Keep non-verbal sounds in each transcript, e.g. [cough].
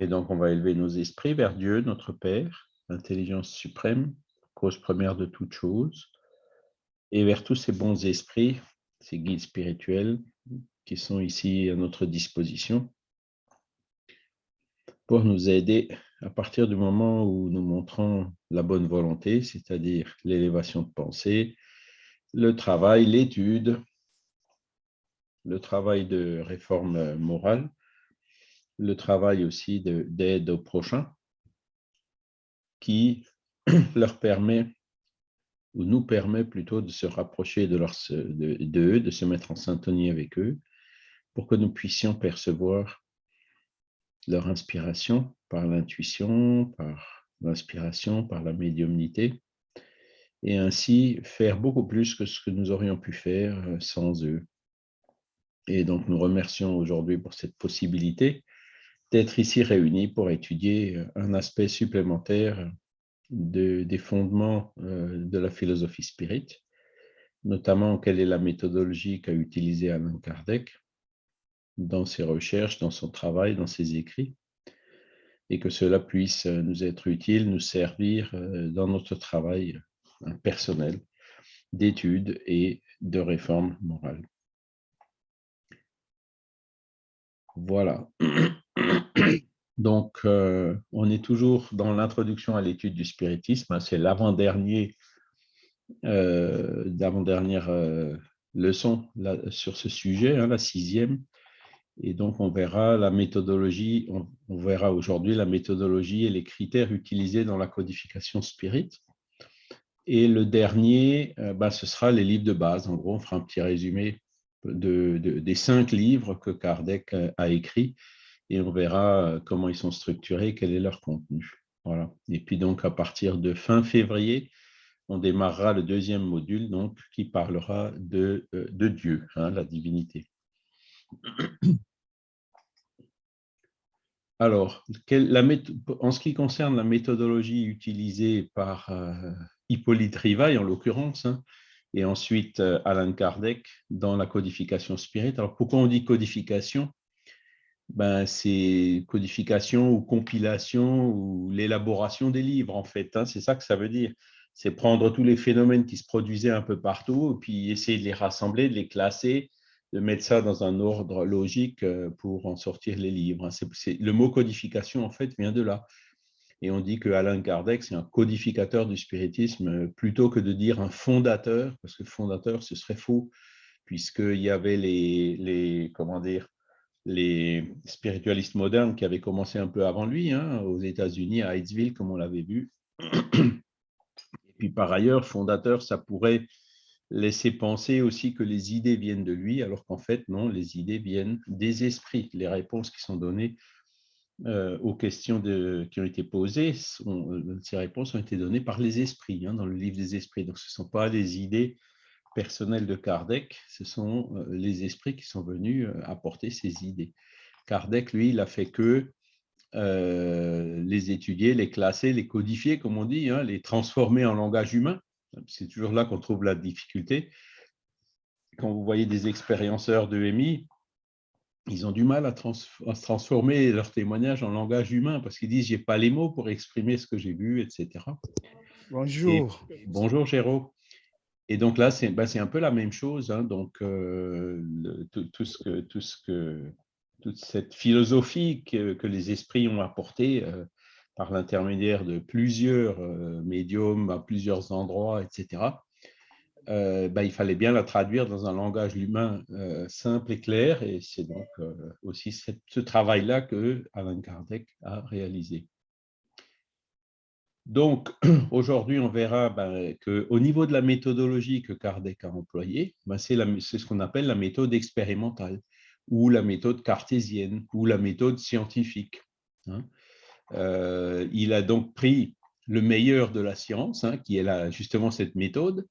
Et donc, on va élever nos esprits vers Dieu, notre Père, l'intelligence suprême, cause première de toute chose, et vers tous ces bons esprits, ces guides spirituels qui sont ici à notre disposition pour nous aider à partir du moment où nous montrons la bonne volonté, c'est-à-dire l'élévation de pensée, le travail, l'étude, le travail de réforme morale, le travail aussi d'aide aux prochains, qui [clears throat] leur permet, ou nous permet plutôt de se rapprocher de, leur, de de se mettre en syntonie avec eux, pour que nous puissions percevoir leur inspiration par l'intuition, par l'inspiration, par la médiumnité, et ainsi faire beaucoup plus que ce que nous aurions pu faire euh, sans eux. Et donc, nous remercions aujourd'hui pour cette possibilité d'être ici réunis pour étudier euh, un aspect supplémentaire de, des fondements euh, de la philosophie spirit, notamment quelle est la méthodologie qu'a utilisée Alain Kardec, dans ses recherches, dans son travail, dans ses écrits, et que cela puisse nous être utile, nous servir euh, dans notre travail personnel d'études et de réforme morale. Voilà. [clears throat] Donc, on est toujours dans l'introduction à l'étude du spiritisme. Hein, c'est l'avant-dernier, dernière leçon sur ce sujet, hein, la sixième. Et donc, on verra la méthodologie, on, verra aujourd'hui la méthodologie et les critères utilisés dans la codification spirit. Et le dernier, euh, bah, ce sera les livres de base. En gros, on fera un petit résumé de, des cinq livres que Kardec euh, a écrits et on verra euh, comment ils sont structurés, quel est leur contenu. Et puis donc, à partir de fin février, on démarrera le deuxième module donc, qui parlera de, de Dieu, hein, la divinité. [clears throat] Alors, en ce qui concerne la méthodologie utilisée par euh, Hippolyte Rivail, en l'occurrence, hein, et ensuite euh, Alan Kardec dans la codification spirit. Alors, pourquoi on dit codification? Ben, C'est codification ou compilation ou l'élaboration des livres, en fait. Hein, c'est ça que ça veut dire. C'est prendre tous les phénomènes qui se produisaient un peu partout, et puis essayer de les rassembler, de les classer, de mettre ça dans un ordre logique euh, pour en sortir les livres. Hein. le mot codification, en fait, vient de là. Et on dit que Alain Kardec, c'est un codificateur du spiritisme, euh, plutôt que de dire un fondateur, parce que fondateur, ce serait faux, puisqu'il y avait les, les, comment dire, les spiritualistes modernes qui avaient commencé un peu avant lui, hein, aux États-Unis, à Hightsville, comme on l'avait vu. [clears throat] Et puis par ailleurs, fondateur, ça pourrait laisser penser aussi que les idées viennent de lui, alors qu'en fait, non, les idées viennent des esprits. Les réponses qui sont données euh, aux questions qui ont été posées, euh, ces réponses ont été données par les esprits, hein, dans le livre des esprits. Donc, ce ne sont pas des idées personnelles de Kardec, ce sont euh, les esprits qui sont venus apporter ces idées. Kardec, lui, il a fait que les étudier, les classer, les codifier, comme on dit, hein, les transformer en langage humain c'est toujours là qu'on trouve la difficulté. Quand vous voyez des expérienceurs de MI, ils ont du mal à, à, transformer leur témoignage en langage humain parce qu'ils disent « j'ai pas les mots pour exprimer ce que j'ai vu, etc. » Bonjour. bonjour, Géraud. Et donc là, c'est bah, un peu la même chose. Hein. donc, euh, tout, ce que, toute cette philosophie que, les esprits ont apportée, euh, par l'intermédiaire de plusieurs euh, médiums à plusieurs endroits, etc., bah, il fallait bien la traduire dans un langage humain simple et clair, et c'est donc aussi ce travail-là que Alan Kardec a réalisé. Donc, [clears throat] aujourd'hui, on verra ben, qu'au niveau de la méthodologie que Kardec a employée, ben, c'est ce qu'on appelle la méthode expérimentale, ou la méthode cartésienne, ou la méthode scientifique. Hein. Euh, il a donc pris le meilleur de la science, hein, qui est justement cette méthode,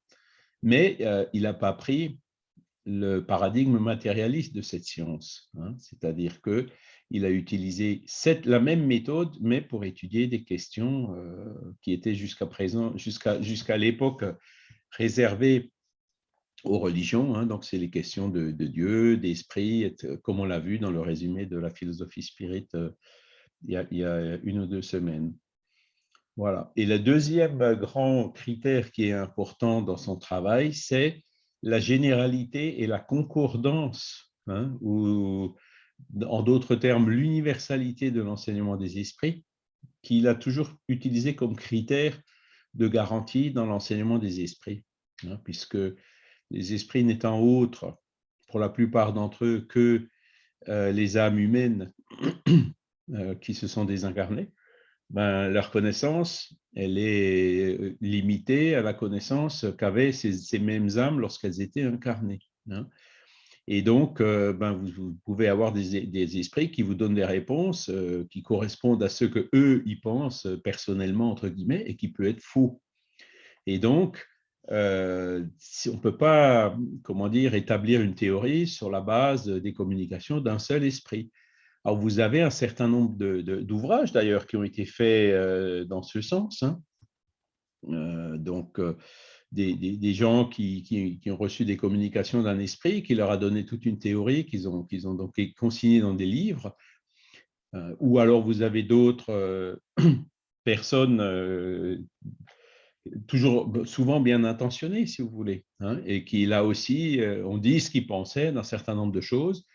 mais euh, il n'a pas pris le paradigme matérialiste de cette science. Hein. C'est-à-dire qu'il a utilisé la même méthode, mais pour étudier des questions euh, qui étaient jusqu'à présent, jusqu'à l'époque réservées aux religions. Hein. donc, c'est les questions de, Dieu, d'esprit, comme on l'a vu dans le résumé de la philosophie spirite il y, a, une ou deux semaines. Voilà. Et le deuxième grand critère qui est important dans son travail, c'est la généralité et la concordance, hein, en d'autres termes, l'universalité de l'enseignement des esprits, qu'il a toujours utilisé comme critère de garantie dans l'enseignement des esprits, hein, puisque les esprits n'étant autres, pour la plupart d'entre eux, que euh, les âmes humaines [coughs] euh, qui se sont désincarnées, ben, leur connaissance, elle est euh, limitée à la connaissance qu'avaient ces, mêmes âmes lorsqu'elles étaient incarnées. Hein. Et donc, ben, vous, pouvez avoir des, esprits qui vous donnent des réponses qui correspondent à ce que eux y pensent personnellement, entre guillemets, et qui peut être faux. Et donc, euh, on ne peut pas, comment dire, établir une théorie sur la base des communications d'un seul esprit. Alors, vous avez un certain nombre d'ouvrages, d'ailleurs, qui ont été faits euh, dans ce sens. Hein. Euh, donc, des, gens qui, ont reçu des communications d'un esprit, qui leur a donné toute une théorie, qu'ils ont, qu'ils ont donc consignée dans des livres. ou alors, vous avez d'autres [clears throat] personnes toujours souvent bien intentionné, si vous voulez, hein, et qui là aussi, euh, on dit ce qu'il pensait d'un certain nombre de choses,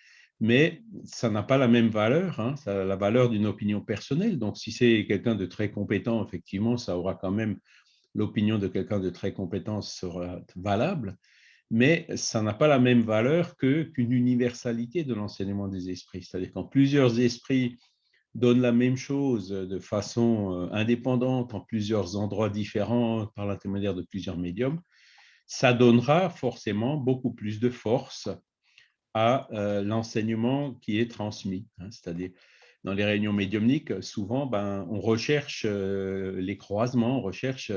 mais ça n'a pas la même valeur, hein, ça a la valeur d'une opinion personnelle. Donc, si c'est quelqu'un de très compétent, effectivement, ça aura quand même l'opinion de quelqu'un de très compétent sera valable, mais ça n'a pas la même valeur qu'une universalité de l'enseignement des esprits. C'est-à-dire quand plusieurs esprits donne la même chose de façon euh, indépendante en plusieurs endroits différents par l'intermédiaire de plusieurs médiums, ça donnera forcément beaucoup plus de force à euh, l'enseignement qui est transmis. Hein. C'est-à-dire, dans les réunions médiumniques, souvent, ben, on recherche euh, les croisements, on recherche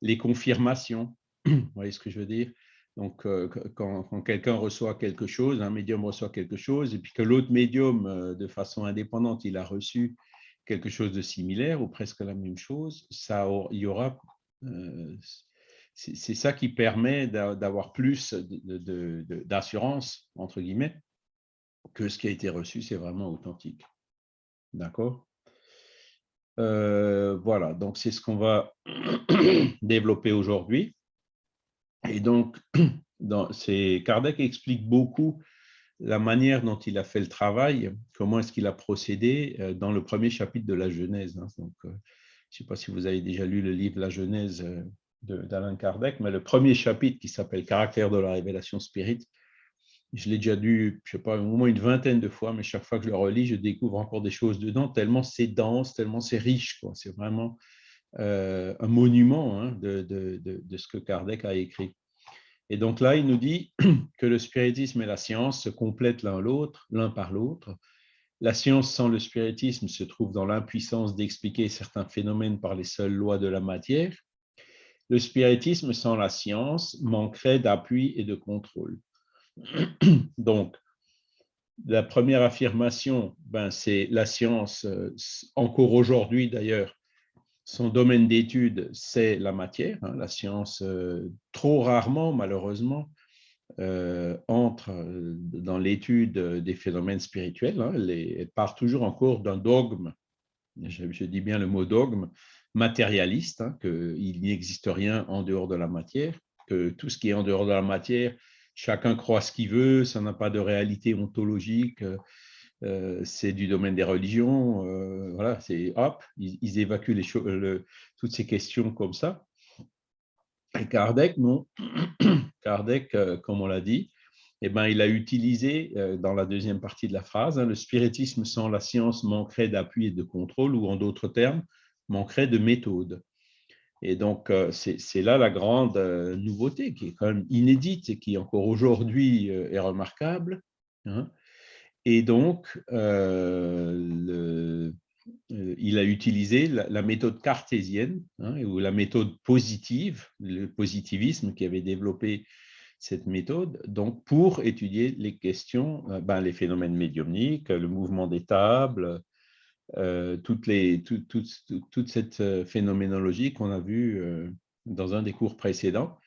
les confirmations. Vous voyez ce que je veux dire? Donc, euh, quand, quelqu'un reçoit quelque chose, un médium reçoit quelque chose, et puis que l'autre médium, euh, de façon indépendante, il a reçu quelque chose de similaire ou presque la même chose, ça, y aura, euh, c'est ça qui permet d'avoir plus d'assurance, entre guillemets, que ce qui a été reçu, c'est vraiment authentique. D'accord? Voilà, donc c'est ce qu'on va [coughs] développer aujourd'hui. Et donc, [coughs] dans, Kardec explique beaucoup la manière dont il a fait le travail, comment est-ce qu'il a procédé euh, dans le premier chapitre de la Genèse. Hein. Donc, euh, je ne sais pas si vous avez déjà lu le livre La Genèse euh, d'Alain Kardec, mais le premier chapitre qui s'appelle Caractère de la révélation spirite, je l'ai déjà lu, je sais pas, au moins une vingtaine de fois, mais chaque fois que je le relis, je découvre encore des choses dedans, tellement c'est dense, tellement c'est riche. C'est vraiment euh, un monument hein, de, de, ce que Kardec a écrit. Et donc là, il nous dit [clears throat] que le spiritisme et la science se complètent l'un l'autre, l'un par l'autre. La science sans le spiritisme se trouve dans l'impuissance d'expliquer certains phénomènes par les seules lois de la matière. Le spiritisme sans la science manquerait d'appui et de contrôle. Donc, la première affirmation, ben, c'est la science, euh, encore aujourd'hui d'ailleurs, son domaine d'étude, c'est la matière. Hein, la science, euh, trop rarement, malheureusement, euh, entre dans l'étude des phénomènes spirituels. Hein, elle, part toujours en cours d'un dogme, je, dis bien le mot dogme, matérialiste, hein, qu'il n'existe rien en dehors de la matière, que tout ce qui est en dehors de la matière, chacun croit ce qu'il veut, ça n'a pas de réalité ontologique, euh, c'est du domaine des religions. Euh, voilà, c'est hop, ils, évacuent les toutes ces questions comme ça. Et Kardec, non. [coughs] Kardec, euh, comme on l'a dit, eh ben, il a utilisé dans la deuxième partie de la phrase, hein, le spiritisme sans la science manquerait d'appui et de contrôle, ou en d'autres termes, manquerait de méthode. Et donc, c'est là la grande nouveauté qui est quand même inédite et qui encore aujourd'hui est remarquable. Hein. Et donc, euh, euh, il a utilisé la, méthode cartésienne, hein, ou la méthode positive, le positivisme qui avait développé cette méthode, donc pour étudier les questions, euh, ben, les phénomènes médiumniques, le mouvement des tables, les, toute cette phénoménologie qu'on a vue dans un des cours précédents.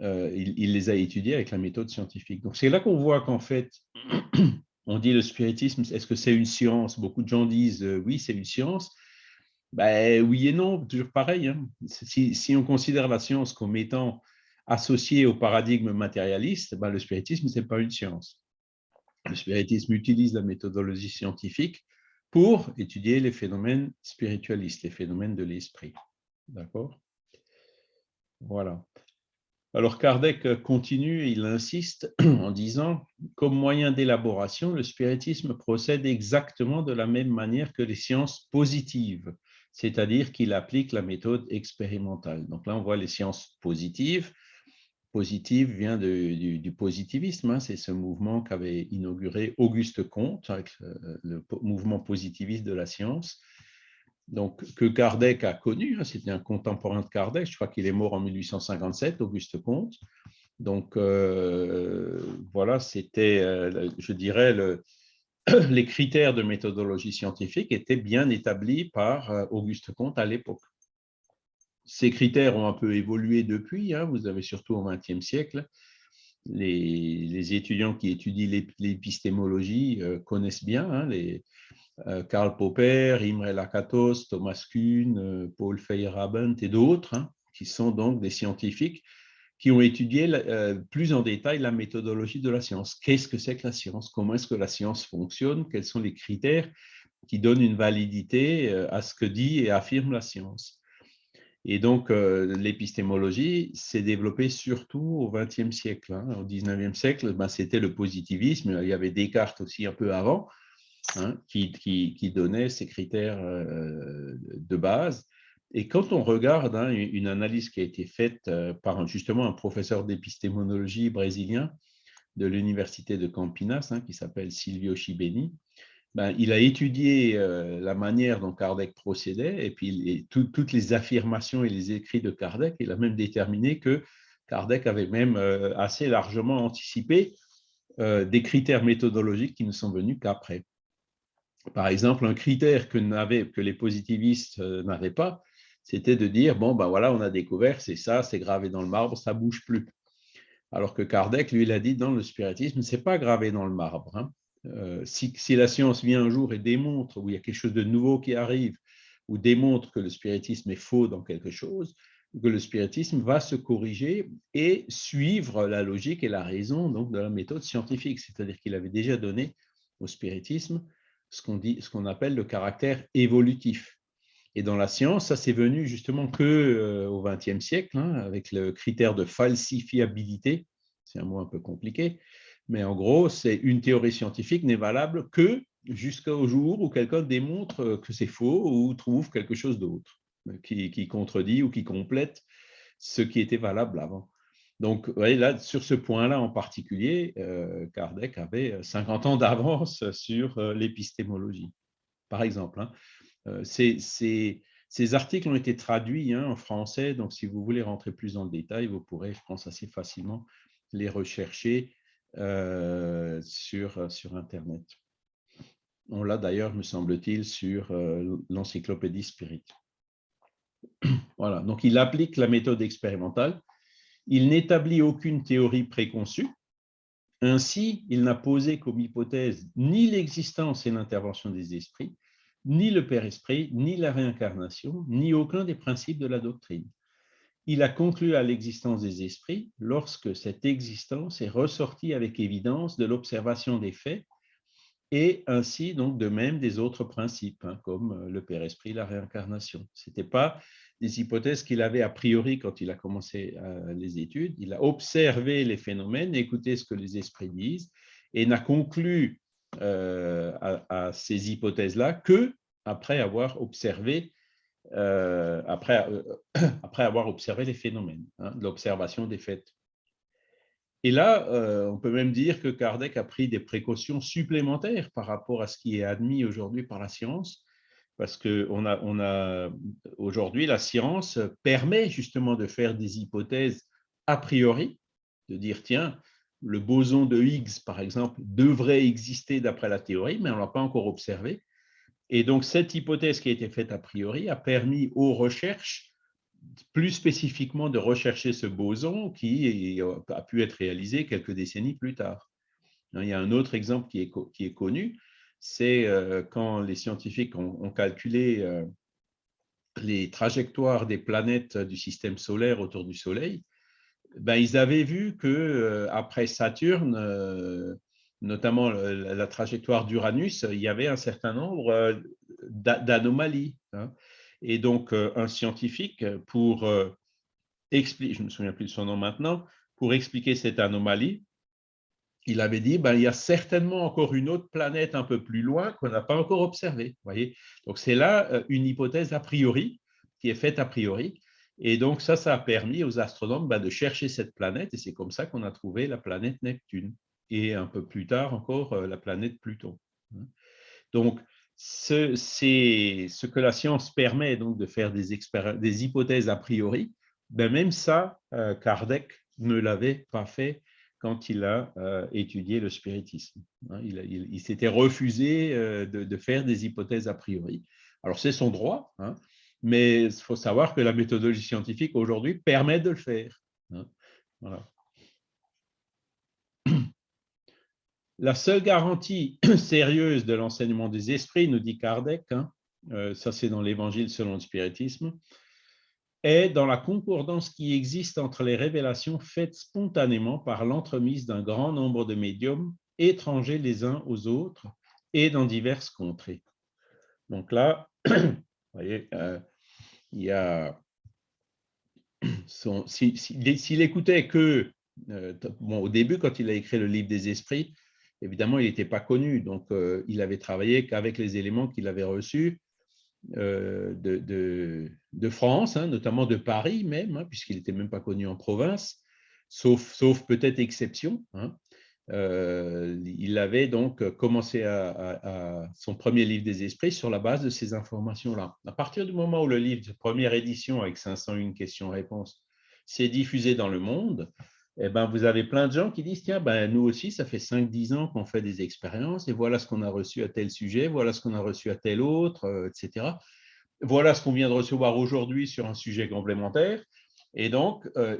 il, les a étudiées avec la méthode scientifique. Donc, c'est là qu'on voit qu'en fait, [clears throat] on dit le spiritisme, est-ce que c'est une science? Beaucoup de gens disent oui, c'est une science. Ben, oui et non, toujours pareil. Hein. Si, on considère la science comme étant associée au paradigme matérialiste, ben, le spiritisme, ce n'est pas une science. Le spiritisme utilise la méthodologie scientifique pour étudier les phénomènes spiritualistes, les phénomènes de l'esprit. D'accord? Voilà. Alors Kardec continue, il insiste [clears throat] en disant, comme moyen d'élaboration, le spiritisme procède exactement de la même manière que les sciences positives c'est-à-dire qu'il applique la méthode expérimentale. Donc là, on voit les sciences positives. Positive vient du, positivisme, hein. c'est ce mouvement qu'avait inauguré Auguste Comte le, mouvement positiviste de la science. Donc, que Kardec a connu, hein. c'était un contemporain de Kardec, je crois qu'il est mort en 1857, Auguste Comte. Donc, euh, voilà, c'était, euh, je dirais, le, [clears throat] les critères de méthodologie scientifique étaient bien établis par euh, Auguste Comte à l'époque. Ces critères ont un peu évolué depuis, hein. vous avez surtout au XXe siècle, les, étudiants qui étudient l'épistémologie euh, connaissent bien hein, les, euh, Karl Popper, Imre Lakatos, Thomas Kuhn, Paul Feyerabend et d'autres, hein, qui sont donc des scientifiques qui ont étudié euh, plus en détail la méthodologie de la science. Qu'est-ce que c'est que la science? Comment est-ce que la science fonctionne? Quels sont les critères qui donnent une validité euh, à ce que dit et affirme la science? Et donc, euh, l'épistémologie s'est développée surtout au XXe siècle. Hein. Au XIXe siècle, ben, c'était le positivisme. Il y avait Descartes aussi un peu avant, hein, qui, qui, donnait ces critères de base. Et quand on regarde hein, une analyse qui a été faite euh, par justement un professeur d'épistémologie brésilien de l'université de Campinas, qui s'appelle Silvio Chibeni, ben, il a étudié euh, la manière dont Kardec procédait et puis toutes les affirmations et les écrits de Kardec. Il a même déterminé que Kardec avait même euh, assez largement anticipé des critères méthodologiques qui ne sont venus qu'après. Par exemple, un critère que, les positivistes n'avaient pas, c'était de dire, bon, ben voilà, on a découvert, c'est ça, c'est gravé dans le marbre, ça bouge plus. Alors que Kardec, lui, il a dit, dans le spiritisme, c'est pas gravé dans le marbre. Hein. Euh, si, la science vient un jour et démontre, ou il y a quelque chose de nouveau qui arrive, ou démontre que le spiritisme est faux dans quelque chose, que le spiritisme va se corriger et suivre la logique et la raison donc, de la méthode scientifique. C'est-à-dire qu'il avait déjà donné au spiritisme ce qu'on qu'on appelle le caractère évolutif. Et dans la science, ça c'est venu justement que euh, au XXe siècle, hein, avec le critère de falsifiabilité. C'est un mot un peu compliqué, mais en gros, c'est une théorie scientifique n'est valable que jusqu'au jour où quelqu'un démontre que c'est faux ou trouve quelque chose d'autre qui, contredit ou qui complète ce qui était valable avant. Donc, vous voyez, là, sur ce point-là en particulier, euh, Kardec avait 50 ans d'avance sur euh, l'épistémologie, par exemple. Hein. Euh, ces, articles ont été traduits hein, en français, donc si vous voulez rentrer plus dans le détail, vous pourrez, je pense, assez facilement les rechercher euh, sur, sur Internet. On l'a d'ailleurs, me semble-t-il, sur euh, l'encyclopédie Spirit. [clears throat] Voilà, donc il applique la méthode expérimentale. Il n'établit aucune théorie préconçue. Ainsi, il n'a posé comme hypothèse ni l'existence et l'intervention des esprits, ni le Père Esprit, ni la réincarnation, ni aucun des principes de la doctrine. Il a conclu à l'existence des esprits lorsque cette existence est ressortie avec évidence de l'observation des faits et ainsi donc de même des autres principes, hein, comme le Père Esprit, la réincarnation. Ce n'était pas des hypothèses qu'il avait a priori quand il a commencé euh, les études. Il a observé les phénomènes, écouté ce que les esprits disent et n'a conclu euh, à, ces hypothèses-là que après avoir observé euh, après, euh, [clears throat] après avoir observé les phénomènes, hein, l'observation des faits. Et là, on peut même dire que Kardec a pris des précautions supplémentaires par rapport à ce qui est admis aujourd'hui par la science, parce que a aujourd'hui la science permet justement de faire des hypothèses a priori, de dire tiens, le boson de Higgs, par exemple, devrait exister d'après la théorie, mais on ne l'a pas encore observé. Et donc, cette hypothèse qui a été faite a priori a permis aux recherches, plus spécifiquement de rechercher ce boson qui a pu être réalisé quelques décennies plus tard. Il y a un autre exemple qui est, qui est connu, c'est quand les scientifiques ont, calculé les trajectoires des planètes du système solaire autour du Soleil, ben, ils avaient vu que après Saturne, notamment la trajectoire d'Uranus, il y avait un certain nombre d'anomalies. Hein. Et donc, un scientifique, pour expliquer, je ne me souviens plus de son nom maintenant, pour expliquer cette anomalie, il avait dit ben, il y a certainement encore une autre planète un peu plus loin qu'on n'a pas encore observée. Voyez donc, c'est là une hypothèse a priori qui est faite a priori. Et donc, ça, ça a permis aux astronomes ben, de chercher cette planète, et c'est comme ça qu'on a trouvé la planète Neptune, et un peu plus tard encore la planète Pluton. Hein. Donc, c'est ce que la science permet donc de faire des, des hypothèses a priori, ben même ça, euh, Kardec ne l'avait pas fait quand il a euh, étudié le spiritisme. Hein. il, s'était refusé euh, de, faire des hypothèses a priori. Alors, c'est son droit, hein, mais il faut savoir que la méthodologie scientifique aujourd'hui permet de le faire. Hein. La seule garantie [clears throat] sérieuse de l'enseignement des esprits, nous dit Kardec, ça c'est dans l'Évangile selon le spiritisme, est dans la concordance qui existe entre les révélations faites spontanément par l'entremise d'un grand nombre de médiums étrangers les uns aux autres et dans diverses contrées. Donc là, [clears throat] vous voyez, euh, il y a [clears throat] s'il écoutait que, euh, bon, au début, quand il a écrit le livre des esprits, évidemment, il n'était pas connu, donc euh, il avait travaillé qu'avec les éléments qu'il avait reçus euh, de, France, hein, notamment de Paris même, hein, puisqu'il n'était même pas connu en province, sauf, peut-être exception. Hein. Euh, il avait donc commencé son premier livre des esprits sur la base de ces informations-là. À partir du moment où le livre de première édition avec 501 questions-réponses s'est diffusé dans le monde, eh ben, vous avez plein de gens qui disent, tiens, ben, nous aussi, ça fait 5-10 ans qu'on fait des expériences et voilà ce qu'on a reçu à tel sujet, voilà ce qu'on a reçu à tel autre, euh, etc. Voilà ce qu'on vient de recevoir aujourd'hui sur un sujet complémentaire. Et donc, euh,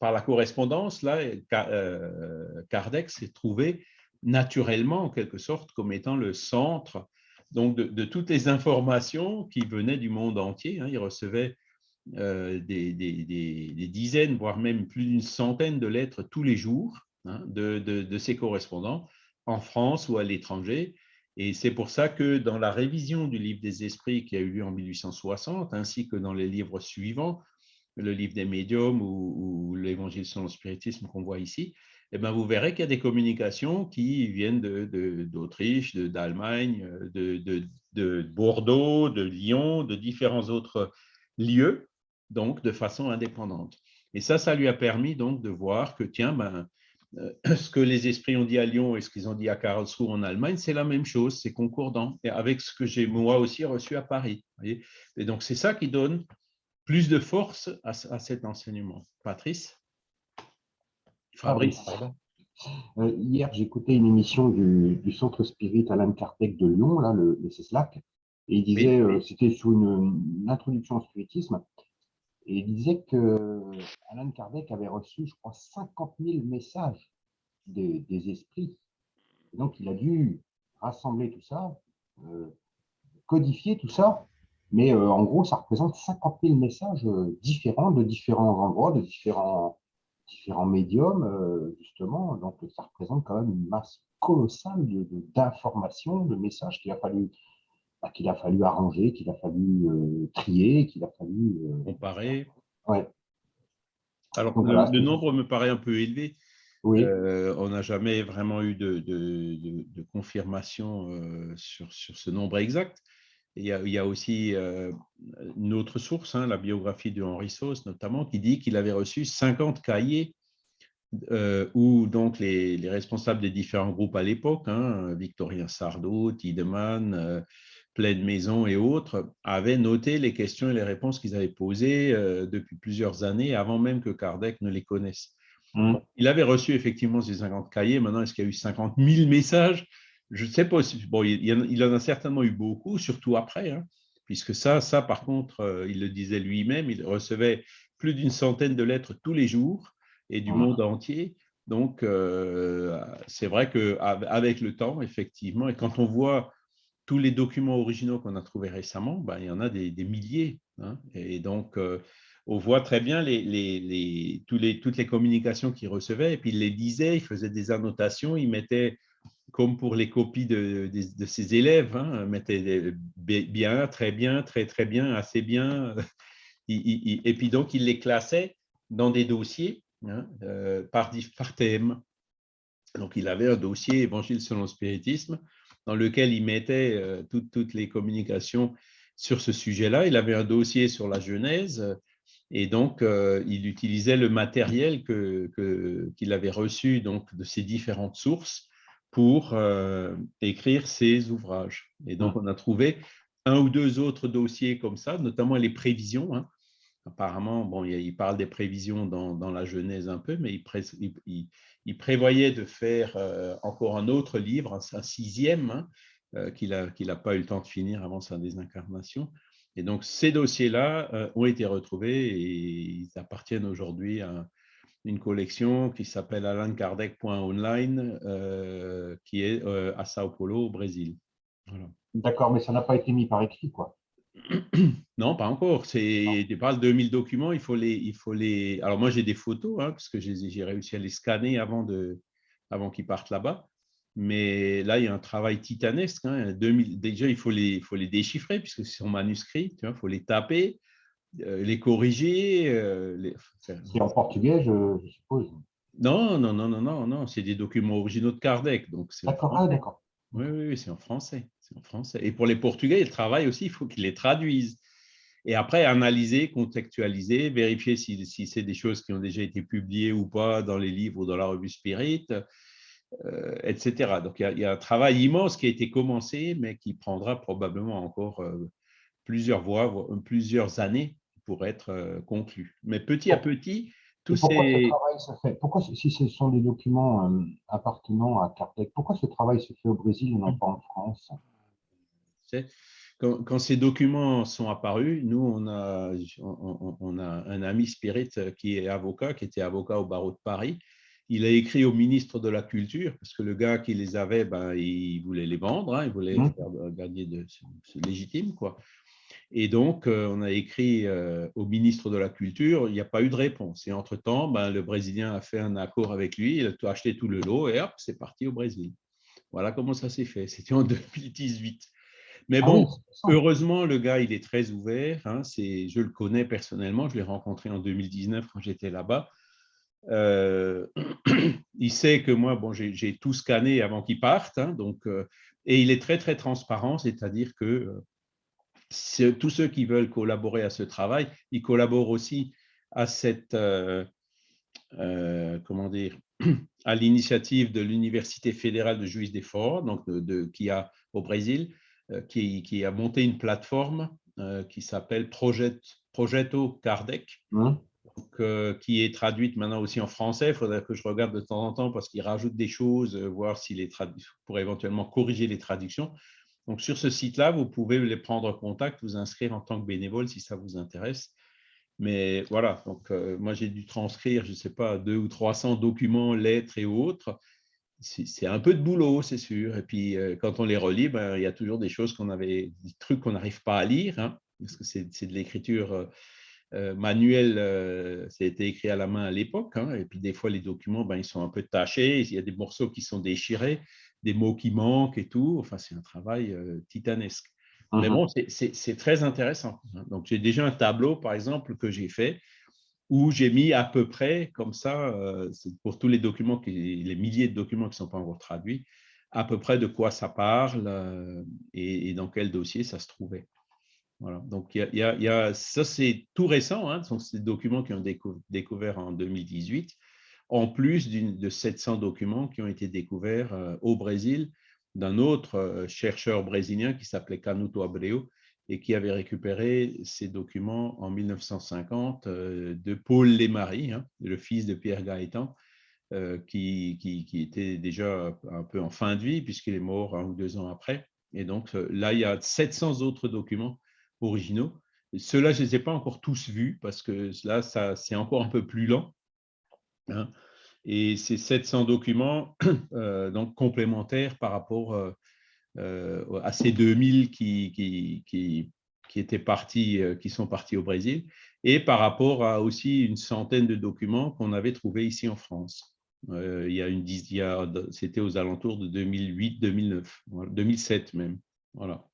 par la correspondance, là, euh, Kardec s'est trouvé naturellement, en quelque sorte, comme étant le centre donc, de, toutes les informations qui venaient du monde entier. Hein. Il recevait euh, des, dizaines, voire même plus d'une centaine de lettres tous les jours hein, de, ses correspondants en France ou à l'étranger. Et c'est pour ça que dans la révision du livre des esprits qui a eu lieu en 1860, ainsi que dans les livres suivants, le livre des médiums ou, l'évangile selon le spiritisme qu'on voit ici, eh ben vous verrez qu'il y a des communications qui viennent d'Autriche, d'Allemagne, de, Bordeaux, de Lyon, de différents autres lieux donc de façon indépendante. Et ça, ça lui a permis donc de voir que, tiens, ben, euh, [clears throat] ce que les esprits ont dit à Lyon et ce qu'ils ont dit à Karlsruhe en Allemagne, c'est la même chose, c'est concordant, et avec ce que j'ai moi aussi reçu à Paris. et donc, c'est ça qui donne plus de force à, cet enseignement. Patrice? Fabrice euh, Hier, j'écoutais une émission du, Centre Spirit Alain Kardec de Lyon, là, le, le CESLAC, et il disait, euh, c'était sur une, une, introduction au spiritisme, et il disait que Alan Kardec avait reçu, je crois, 50 000 messages des, esprits. donc, il a dû rassembler tout ça, euh, codifier tout ça. Mais euh, en gros, ça représente 50 000 messages euh, différents de différents endroits, de différents, médiums, justement. Donc, ça représente quand même une masse colossale d'informations, de, messages qu'il a fallu bah, qu'il a fallu arranger, qu'il a fallu euh, trier, qu'il a fallu… Euh, Comparer. Ouais. Alors, le, nombre me paraît un peu élevé. Oui. Euh, on n'a jamais vraiment eu de, de, confirmation sur, sur, ce nombre exact. Il y a, il y a aussi une autre source, hein, la biographie de Henri Sauce notamment, qui dit qu'il avait reçu 50 cahiers où donc les, les, responsables des différents groupes à l'époque, hein, Victorien Sardou, Tiedemann, Pleine Maison et autres, avaient noté les questions et les réponses qu'ils avaient posées euh, depuis plusieurs années, avant même que Kardec ne les connaisse. Mmh. Il avait reçu effectivement ces 50 cahiers. Maintenant, est-ce qu'il y a eu 50 000 messages? Je ne sais pas. Bon, il, en a certainement eu beaucoup, surtout après, hein, puisque ça, ça, par contre, euh, il le disait lui-même, il recevait plus d'une centaine de lettres tous les jours et du mmh. monde entier. Donc, c'est vrai qu'avec le temps, effectivement, et quand on voit tous les documents originaux qu'on a trouvés récemment, ben, il y en a des, milliers. Hein. et donc, on voit très bien les, toutes les communications qu'il recevait, et puis il les disait, il faisait des annotations, il mettait, comme pour les copies de, ses élèves, hein, bien, très bien, très très bien, assez bien, [laughs] et puis donc il les classait dans des dossiers hein, euh, par, par thème. Donc il avait un dossier Évangile selon le spiritisme, dans lequel il mettait euh, toutes, les communications sur ce sujet-là. Il avait un dossier sur la Genèse, et donc, euh, il utilisait le matériel qu'il avait reçu donc, de ces différentes sources pour euh, écrire ses ouvrages. Et donc, on a trouvé un ou deux autres dossiers comme ça, notamment les prévisions. Hein. Apparemment, bon, il parle des prévisions dans, dans, la Genèse un peu, mais il, il, prévoyait de faire euh, encore un autre livre, un, sixième, hein, qu'il n'a pas eu le temps de finir avant sa désincarnation, et donc, ces dossiers-là euh, ont été retrouvés et ils appartiennent aujourd'hui à une collection qui s'appelle alankardec.online, euh, qui est euh, à Sao Paulo, au Brésil. D'accord, mais ça n'a pas été mis par écrit, quoi. [clears throat] Non, pas encore. C'est des de 2000 documents. Il faut les, il faut les. Alors moi, j'ai des photos hein, parce que j'ai réussi à les scanner avant de, avant qu'ils partent là-bas. Mais là, il y a un travail titanesque. Hein. déjà, il faut, les, il faut les déchiffrer puisque c'est en manuscrit. Il faut les taper, euh, les corriger. Euh, c'est en portugais, je, suppose. Non, non, non, non, non, non. C'est des documents originaux de Kardec. Donc d'accord, ah, d'accord. Oui, oui, oui c'est en français. C'est en français. Et pour les Portugais, le travail aussi, il faut qu'ils les traduisent. Et après, analyser, contextualiser, vérifier si, si c'est des choses qui ont déjà été publiées ou pas dans les livres ou dans la revue Spirit. Euh, etc. Donc, il y, a, un travail immense qui a été commencé, mais qui prendra probablement encore euh, plusieurs voies, plusieurs années pour être euh, conclu. Mais petit à petit, tous pourquoi ces... Ce travail se fait? Pourquoi, si ce sont des documents appartenant à Kardec, pourquoi ce travail se fait au Brésil et non pas en France? Quand, quand, ces documents sont apparus, nous, on a, on, on a un ami spirit qui est avocat, qui était avocat au barreau de Paris, il a écrit au ministre de la Culture, parce que le gars qui les avait, ben, il voulait les vendre, hein, il voulait mmh. faire gagner de, légitime. Quoi. Et donc, euh, on a écrit euh, au ministre de la Culture, il n'y a pas eu de réponse. Et entre-temps, ben, le Brésilien a fait un accord avec lui, il a acheté tout le lot et hop, c'est parti au Brésil. Voilà comment ça s'est fait. C'était en [laughs] 2018. Mais ah bon, heureusement, le gars, il est très ouvert. Hein, je le connais personnellement, je l'ai rencontré en 2019 quand j'étais là-bas. Euh, [clears throat] il sait que moi, bon, j'ai tout scanné avant qu'il parte, hein, donc, euh, et il est très, très transparent, c'est-à-dire que euh, tous ceux qui veulent collaborer à ce travail, ils collaborent aussi à cette, comment dire, [clears throat] à l'initiative de l'Université fédérale de Juiz de Fora, donc de, qui a au Brésil, qui, qui, a monté une plateforme qui s'appelle Projeto Kardec, mmh. Euh, qui est traduite maintenant aussi en français. Il faudrait que je regarde de temps en temps parce qu'il rajoute des choses, euh, voir s'il est pour éventuellement corriger les traductions. Donc, sur ce site-là, vous pouvez les prendre contact, vous inscrire en tant que bénévole si ça vous intéresse. Mais voilà, donc euh, moi j'ai dû transcrire, je ne sais pas, deux ou 300 documents, lettres et autres. C'est un peu de boulot, c'est sûr. Et puis quand on les relit, ben, il y a toujours des choses qu'on avait, des trucs qu'on n'arrive pas à lire, hein, parce que c'est de l'écriture euh, euh, ça a été écrit à la main à l'époque, hein, et puis des fois les documents, ben, ils sont un peu tachés, il y a des morceaux qui sont déchirés, des mots qui manquent et tout. Enfin, c'est un travail euh, titanesque. Mais mmh bon, c'est très intéressant. Hein. Donc, j'ai déjà un tableau, par exemple, que j'ai fait où j'ai mis à peu près, comme ça, pour tous les documents, les milliers de documents qui ne sont pas encore traduits, à peu près de quoi ça parle et dans quel dossier ça se trouvait. Voilà. Donc, il y, a, ça, c'est tout récent, hein, ce sont ces documents qui ont été découverts en 2018, en plus de 700 documents qui ont été découverts euh, au Brésil d'un autre euh, chercheur brésilien qui s'appelait Canuto Abreu et qui avait récupéré ces documents en 1950 euh, de Paul Lemarie, hein, le fils de Pierre Gaëtan, qui, qui, qui, était déjà un peu en fin de vie puisqu'il est mort un ou deux ans après. Et donc là, il y a 700 autres documents originaux. Ceux-là, je ne les ai pas encore tous vus parce que là, c'est encore un peu plus lent. Hein. Et ces 700 documents, [coughs] donc complémentaires par rapport à ces 2000 qui, qui, étaient partis, qui sont partis au Brésil, et par rapport à aussi une centaine de documents qu'on avait trouvés ici en France. il y a une c'était aux alentours de 2008, 2009, 2007 même. Voilà.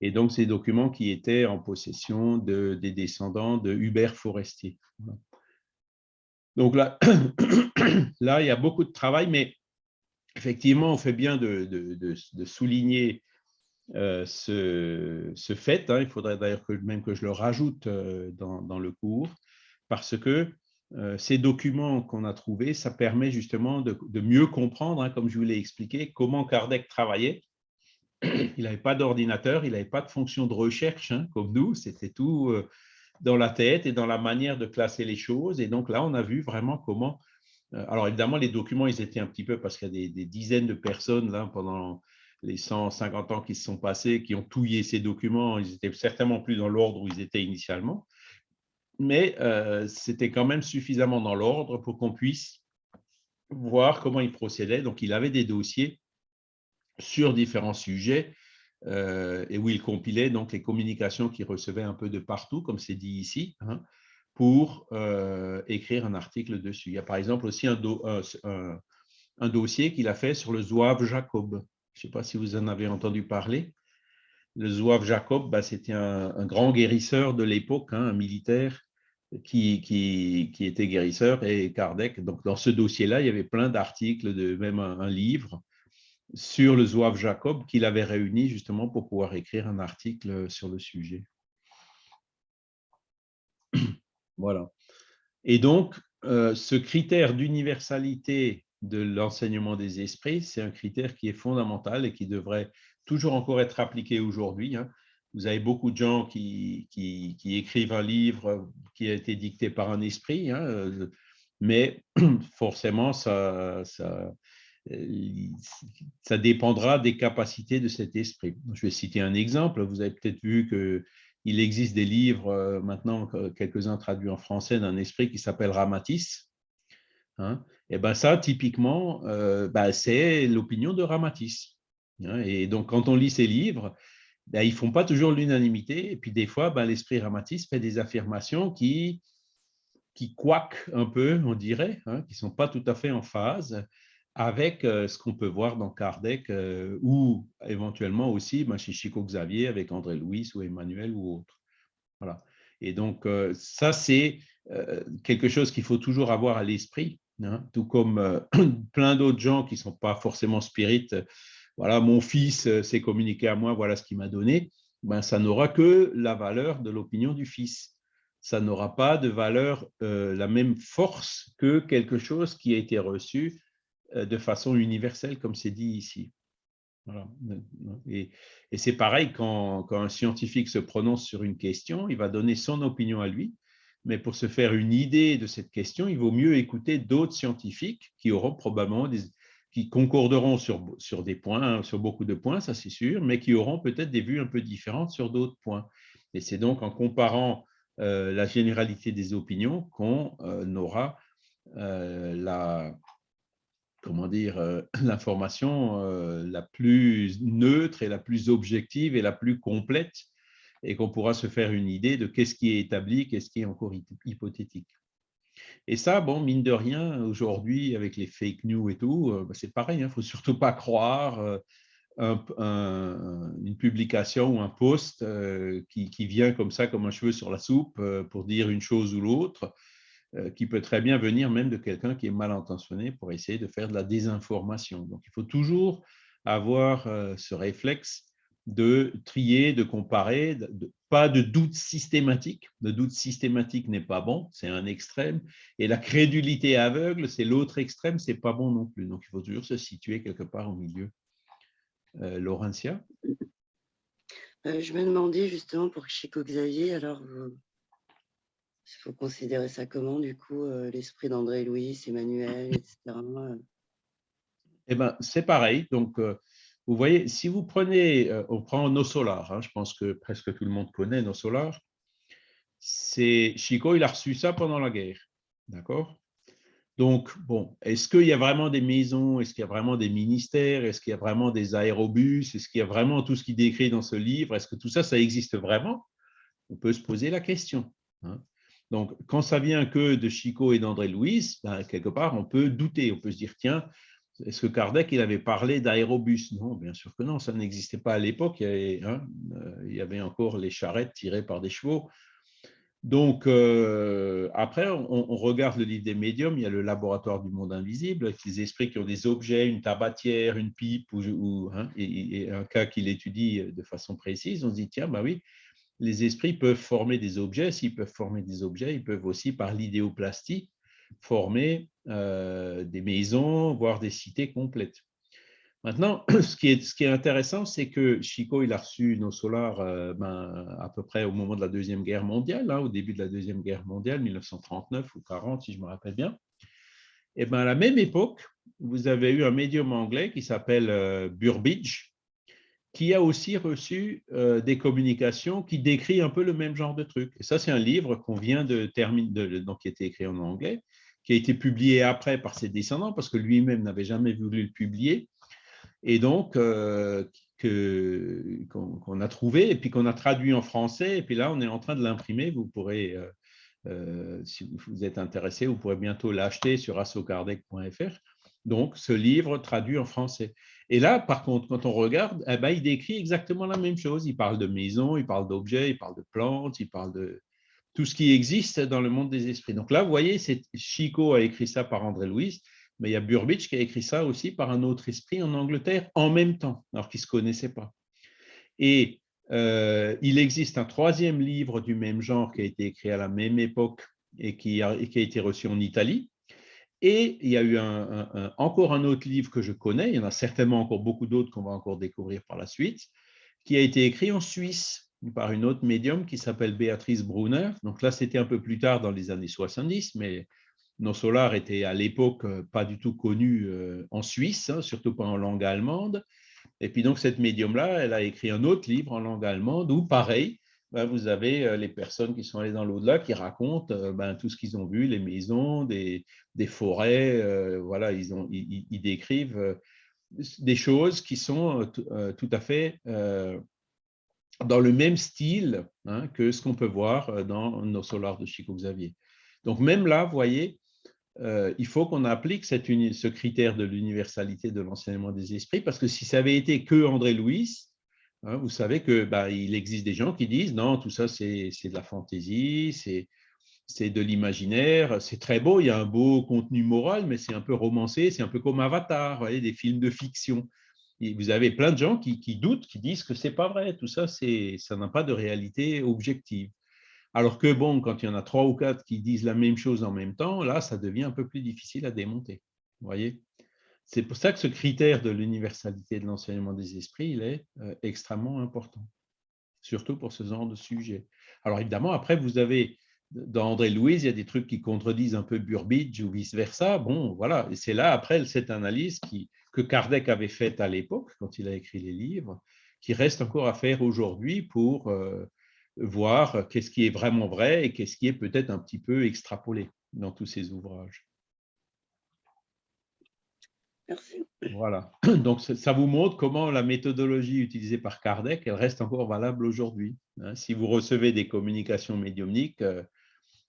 Et donc, ces documents qui étaient en possession de, des descendants de Hubert Forestier. Donc là, [coughs] là, il y a beaucoup de travail, mais effectivement, on fait bien de, souligner euh, ce, fait. Hein. Il faudrait d'ailleurs que, même que je le rajoute euh, dans, le cours, parce que euh, ces documents qu'on a trouvés, ça permet justement de, mieux comprendre, hein, comme je vous l'ai expliqué, comment Kardec travaillait [clears throat] il n'avait pas d'ordinateur, il n'avait pas de fonction de recherche hein, comme nous, c'était tout dans la tête et dans la manière de classer les choses. Et donc là, on a vu vraiment comment. Euh, alors évidemment, les documents, ils étaient un petit peu parce qu'il y a des, dizaines de personnes là pendant les 150 ans qui se sont passés, qui ont touillé ces documents. Ils étaient certainement plus dans l'ordre où ils étaient initialement, mais euh, c'était quand même suffisamment dans l'ordre pour qu'on puisse voir comment ils procédaient. Donc, il avait des dossiers sur différents sujets euh, et où il compilait donc les communications qu'il recevait un peu de partout, comme c'est dit ici, hein, pour euh, écrire un article dessus. Il y a par exemple aussi un, un, dossier qu'il a fait sur le zouave Jacob. Je ne sais pas si vous en avez entendu parler. Le zouave Jacob, bah, c'était un, grand guérisseur de l'époque, hein, un militaire qui, était guérisseur et Kardec. Dans ce dossier-là, il y avait plein d'articles, même un livre sur le zouave Jacob qu'il avait réuni justement pour pouvoir écrire un article sur le sujet. Voilà. Et donc, euh, ce critère d'universalité de l'enseignement des esprits, c'est un critère qui est fondamental et qui devrait toujours encore être appliqué aujourd'hui. Hein. Vous avez beaucoup de gens qui, qui, écrivent un livre qui a été dicté par un esprit, hein, euh, mais [clears throat] forcément, ça, ça, euh, ça dépendra des capacités de cet esprit. Je vais citer un exemple. Vous avez peut-être vu qu'il existe des livres, euh, maintenant quelques-uns traduits en français, d'un esprit qui s'appelle Ramatis. Hein. et ben ça, typiquement, ben c'est l'opinion de Ramatis. Hein. et donc, quand on lit ces livres, ben, ils ne font pas toujours l'unanimité. Et puis, des fois, ben, l'esprit Ramatis fait des affirmations qui, qui couaquent un peu, on dirait, hein, qui ne sont pas tout à fait en phase avec euh, ce qu'on peut voir dans Kardec euh, ou éventuellement aussi ben, chez Chico Xavier avec André Louis ou Emmanuel ou autre. Voilà. Et donc, euh, ça, c'est quelque chose qu'il faut toujours avoir à l'esprit, hein. tout comme [clears throat] plein d'autres gens qui ne sont pas forcément spirites. Voilà, mon fils s'est communiqué à moi, voilà ce qu'il m'a donné. Ben, ça n'aura que la valeur de l'opinion du fils. Ça n'aura pas de valeur, la même force que quelque chose qui a été reçu de façon universelle, comme c'est dit ici. Et, c'est pareil quand, un scientifique se prononce sur une question, il va donner son opinion à lui, mais pour se faire une idée de cette question, il vaut mieux écouter d'autres scientifiques qui auront probablement des, qui concorderont sur, sur des points, sur beaucoup de points, ça c'est sûr, mais qui auront peut-être des vues un peu différentes sur d'autres points. Et c'est donc en comparant euh, la généralité des opinions qu'on euh, aura la, comment dire, euh, [clears throat] l'information euh, la plus neutre et la plus objective et la plus complète et qu'on pourra se faire une idée de qu'est-ce qui est établi, qu'est-ce qui est encore hypothétique. Et ça, bon, mine de rien, aujourd'hui, avec les fake news et tout, euh, bah, c'est pareil, il hein, ne faut surtout pas croire une publication ou un post qui, qui, vient comme ça, comme un cheveu sur la soupe, pour dire une chose ou l'autre. Euh, qui peut très bien venir même de quelqu'un qui est mal intentionné pour essayer de faire de la désinformation. Donc, il faut toujours avoir euh, ce réflexe de trier, de comparer, pas de doute systématique. Le doute systématique n'est pas bon, c'est un extrême. Et la crédulité aveugle, c'est l'autre extrême, c'est pas bon non plus. Donc, il faut toujours se situer quelque part au milieu. Euh, Laurentia? Je me demandais justement pour Chico Xavier, alors il faut considérer ça comment, du coup, euh, l'esprit d'André Louis, Emmanuel, etc. Eh ben, c'est pareil. Donc, euh, vous voyez, si vous prenez, euh, on prend nos solars, hein, je pense que presque tout le monde connaît nos solars. C'est Chico, il a reçu ça pendant la guerre, d'accord? Donc, bon, est-ce qu'il y a vraiment des maisons? Est-ce qu'il y a vraiment des ministères? Est-ce qu'il y a vraiment des aérobus? Est-ce qu'il y a vraiment tout ce qui décrit dans ce livre? Est-ce que tout ça, ça existe vraiment? On peut se poser la question. Hein. Donc, quand ça vient que de Chico et d'André Louis, ben, quelque part, on peut douter. On peut se dire, tiens, est-ce que Kardec il avait parlé d'aérobus? Non, bien sûr que non, ça n'existait pas à l'époque. il y avait hein, encore les charrettes tirées par des chevaux. Donc, euh, après, on, regarde le livre des médiums, il y a le laboratoire du monde invisible, avec les esprits qui ont des objets, une tabatière, une pipe, hein, et, un cas qu'il étudie de façon précise, on se dit, tiens, bah oui, les esprits peuvent former des objets, s'ils peuvent former des objets, ils peuvent aussi, par l'idéoplastie, former euh, des maisons, voire des cités complètes. Maintenant, [clears throat] ce qui est, intéressant, c'est que Chico, il a reçu nos solars euh, ben, à peu près au moment de la Deuxième Guerre mondiale, hein, au début de la Deuxième Guerre mondiale, 1939 ou 40, si je me rappelle bien. Et ben, à la même époque, vous avez eu un médium anglais qui s'appelle euh, Burbidge, qui a aussi reçu euh, des communications qui décrit un peu le même genre de truc. Et ça, c'est un livre qu'on vient de qui a été écrit en anglais, qui a été publié après par ses descendants, parce que lui-même n'avait jamais voulu le publier et donc euh, qu'on a trouvé et puis qu'on a traduit en français. Et puis là, on est en train de l'imprimer. Vous pourrez, euh, si vous êtes intéressé, vous pourrez bientôt l'acheter sur assocardec.fr. Donc, ce livre traduit en français. Et là, par contre, quand on regarde, eh ben, il décrit exactement la même chose. Il parle de maisons, il parle d'objets, il parle de plantes, il parle de tout ce qui existe dans le monde des esprits. Donc là, vous voyez, Chico a écrit ça par André Louis mais il y a Burbidge qui a écrit ça aussi par un autre esprit en Angleterre en même temps, alors qu'ils ne se connaissaient pas. Et euh, il existe un troisième livre du même genre qui a été écrit à la même époque et qui a été reçu en Italie. Et il y a eu encore un autre livre que je connais, il y en a certainement encore beaucoup d'autres qu'on va encore découvrir par la suite, qui a été écrit en Suisse par une autre médium qui s'appelle Béatrice Brunner. Donc là, c'était un peu plus tard dans les années 70, mais nos solars étaient à l'époque euh, pas du tout connus euh, en Suisse, hein, surtout pas en langue allemande. Et puis donc cette médium-là, elle a écrit un autre livre en langue allemande où, pareil, ben, vous avez euh, les personnes qui sont allées dans l'au-delà qui racontent ben, tout ce qu'ils ont vu, les maisons, des, forêts, voilà, ils, ont, décrivent des choses qui sont tout à fait dans le même style hein, que ce qu'on peut voir dans nos solars de Chico Xavier. Donc même là, vous voyez, euh, il faut qu'on applique ce critère de l'universalité de l'enseignement des esprits, parce que si ça avait été que André Louis, hein, vous savez qu'il bah, existe des gens qui disent non, tout ça c'est de la fantaisie, c'est de l'imaginaire, c'est très beau, il y a un beau contenu moral, mais c'est un peu romancé, c'est un peu comme Avatar, vous voyez, des films de fiction. Et vous avez plein de gens qui, qui doutent, qui disent que c'est pas vrai, tout ça, ça n'a pas de réalité objective. Alors que, bon, quand il y en a trois ou quatre qui disent la même chose en même temps, là, ça devient un peu plus difficile à démonter. Vous voyez C'est pour ça que ce critère de l'universalité de l'enseignement des esprits, il est euh, extrêmement important, surtout pour ce genre de sujet. Alors évidemment, après, vous avez, dans André Louise, il y a des trucs qui contredisent un peu Burbidge ou vice-versa. Bon, voilà, et c'est là, après, cette analyse que Kardec avait faite à l'époque, quand il a écrit les livres, qui reste encore à faire aujourd'hui pour... Euh, voir qu'est-ce qui est vraiment vrai et qu'est-ce qui est peut-être un petit peu extrapolé dans tous ces ouvrages. Voilà. [clears throat] Donc, ça vous montre comment la méthodologie utilisée par Kardec, elle reste encore valable aujourd'hui. Hein. Si vous recevez des communications médiumniques, euh,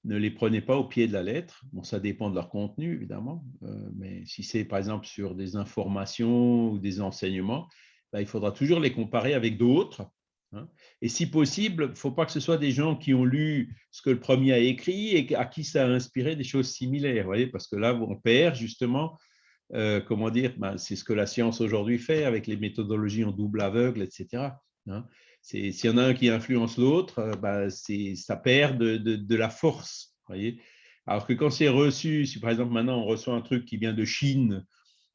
ne les prenez pas au pied de la lettre. Bon, ça dépend de leur contenu, évidemment, euh, mais si c'est par exemple sur des informations ou des enseignements, ben, il faudra toujours les comparer avec d'autres Hein. Et si possible, il ne faut pas que ce soit des gens qui ont lu ce que le premier a écrit et à qui ça a inspiré des choses similaires, voyez, parce que là, on perd justement, euh, comment dire, ben, c'est ce que la science aujourd'hui fait avec les méthodologies en double aveugle, etc. Hein. S'il y en a un qui influence l'autre, euh, ben, ça perd de, la force. Alors que quand c'est reçu, si par exemple maintenant on reçoit un truc qui vient de Chine,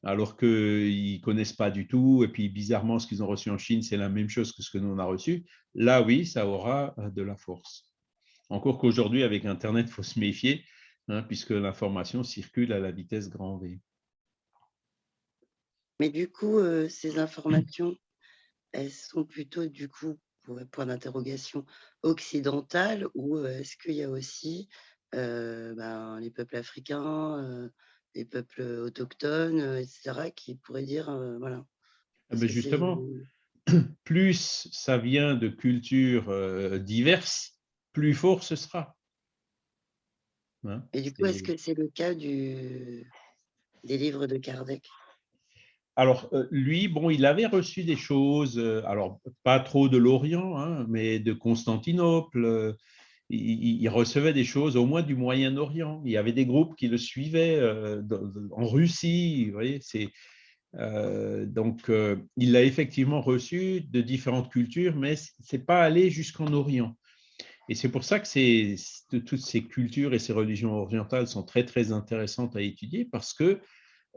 alors qu'ils ne connaissent pas du tout, et puis bizarrement, ce qu'ils ont reçu en Chine, c'est la même chose que ce que nous on a reçu, là, oui, ça aura euh, de la force. Encore qu'aujourd'hui, avec Internet, il faut se méfier, hein, puisque l'information circule à la vitesse grand V. Mais du coup, euh, ces informations, elles sont plutôt, du coup, pour point d'interrogation, occidentales, ou euh, est-ce qu'il y a aussi ben, les peuples africains les peuples autochtones, etc., qui pourraient dire, voilà. Ah ben justement, [clears throat] plus ça vient de cultures diverses, plus fort ce sera. Hein, Et du coup, est-ce que c'est le cas du, des livres de Kardec? Alors, lui, bon, il avait reçu des choses, alors pas trop de l'Orient, hein, mais de Constantinople. Il, recevait des choses au moins du Moyen-Orient. Il y avait des groupes qui le suivaient en Russie. Vous voyez, donc il l'a effectivement reçu de différentes cultures, mais c'est pas allé jusqu'en Orient. Et c'est pour ça que toutes ces cultures et ces religions orientales sont très, très intéressantes à étudier parce que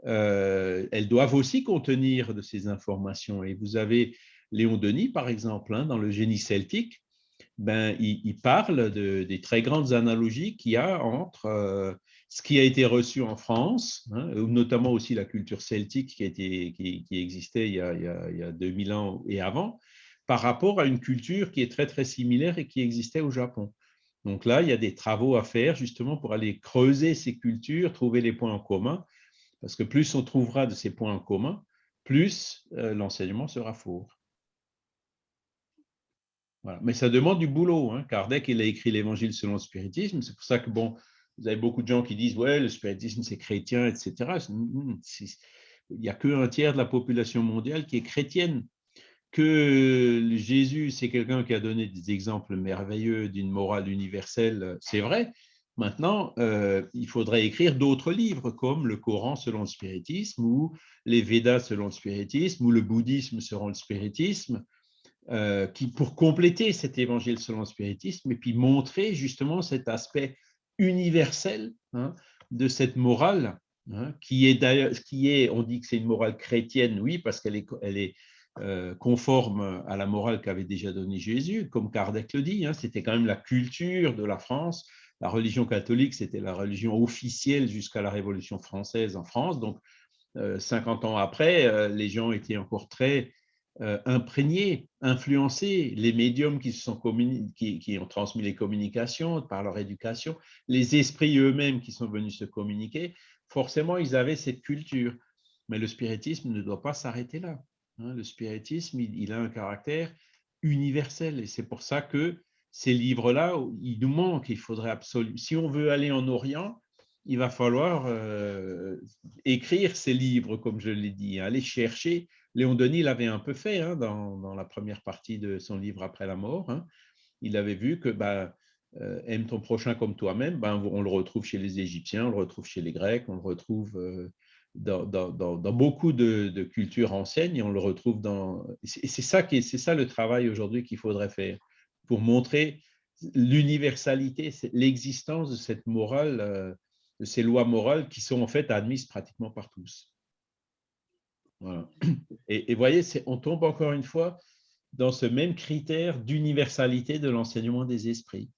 euh, elles doivent aussi contenir de ces informations. Et vous avez Léon Denis, par exemple, hein, dans le génie celtique, ben, il, parle de, des très grandes analogies qu'il y a entre euh, ce qui a été reçu en France, hein, notamment aussi la culture celtique qui, existait il y, a, il y, a, 2000 ans et avant, par rapport à une culture qui est très, très similaire et qui existait au Japon. Donc là, il y a des travaux à faire justement pour aller creuser ces cultures, trouver les points en commun, parce que plus on trouvera de ces points en commun, plus euh, l'enseignement sera fort. Mais ça demande du boulot. Hein. Kardec, il a écrit l'Évangile selon le spiritisme. C'est pour ça que, bon, vous avez beaucoup de gens qui disent, ouais, le spiritisme, c'est chrétien, etc. Il n'y a qu'un tiers de la population mondiale qui est chrétienne que Jésus, c'est quelqu'un qui a donné des exemples merveilleux d'une morale universelle, c'est vrai. Maintenant, euh, il faudrait écrire d'autres livres comme le Coran selon le spiritisme ou les Védas selon le spiritisme ou le bouddhisme selon le spiritisme, euh, qui, pour compléter cet évangile selon le spiritisme et puis montrer justement cet aspect universel hein, de cette morale, hein, qui est d'ailleurs, qui est, on dit que c'est une morale chrétienne, oui, parce qu'elle est, elle est euh, conforme à la morale qu'avait déjà donnée Jésus, comme Kardec le dit, hein, c'était quand même la culture de la France. La religion catholique, c'était la religion officielle jusqu'à la Révolution française en France. Donc, 50 euh, ans après, euh, les gens étaient encore très imprégnés, influencés. Les médiums qui, se sont qui, ont transmis les communications par leur éducation, les esprits eux-mêmes qui sont venus se communiquer, forcément, ils avaient cette culture. Mais le spiritisme ne doit pas s'arrêter là. Hein, le spiritisme, il, a un caractère universel et c'est pour ça que ces livres-là, il nous manque. Il faudrait absolument, si on veut aller en Orient, il va falloir euh, écrire ces livres, comme je l'ai dit, hein, aller chercher. Léon Denis l'avait un peu fait hein, dans, la première partie de son livre Après la mort. Il avait vu que bah, euh, aime ton prochain comme toi-même, ben, on le retrouve chez les Égyptiens, on le retrouve chez les Grecs, on le retrouve euh, dans, beaucoup de, cultures anciennes et on le retrouve dans. C'est ça, qui c'est ça le travail aujourd'hui qu'il faudrait faire pour montrer l'universalité, l'existence de cette morale, euh, de ces lois morales qui sont en fait admises pratiquement par tous. Et, vous voyez, on tombe encore une fois dans ce même critère d'universalité de l'enseignement des esprits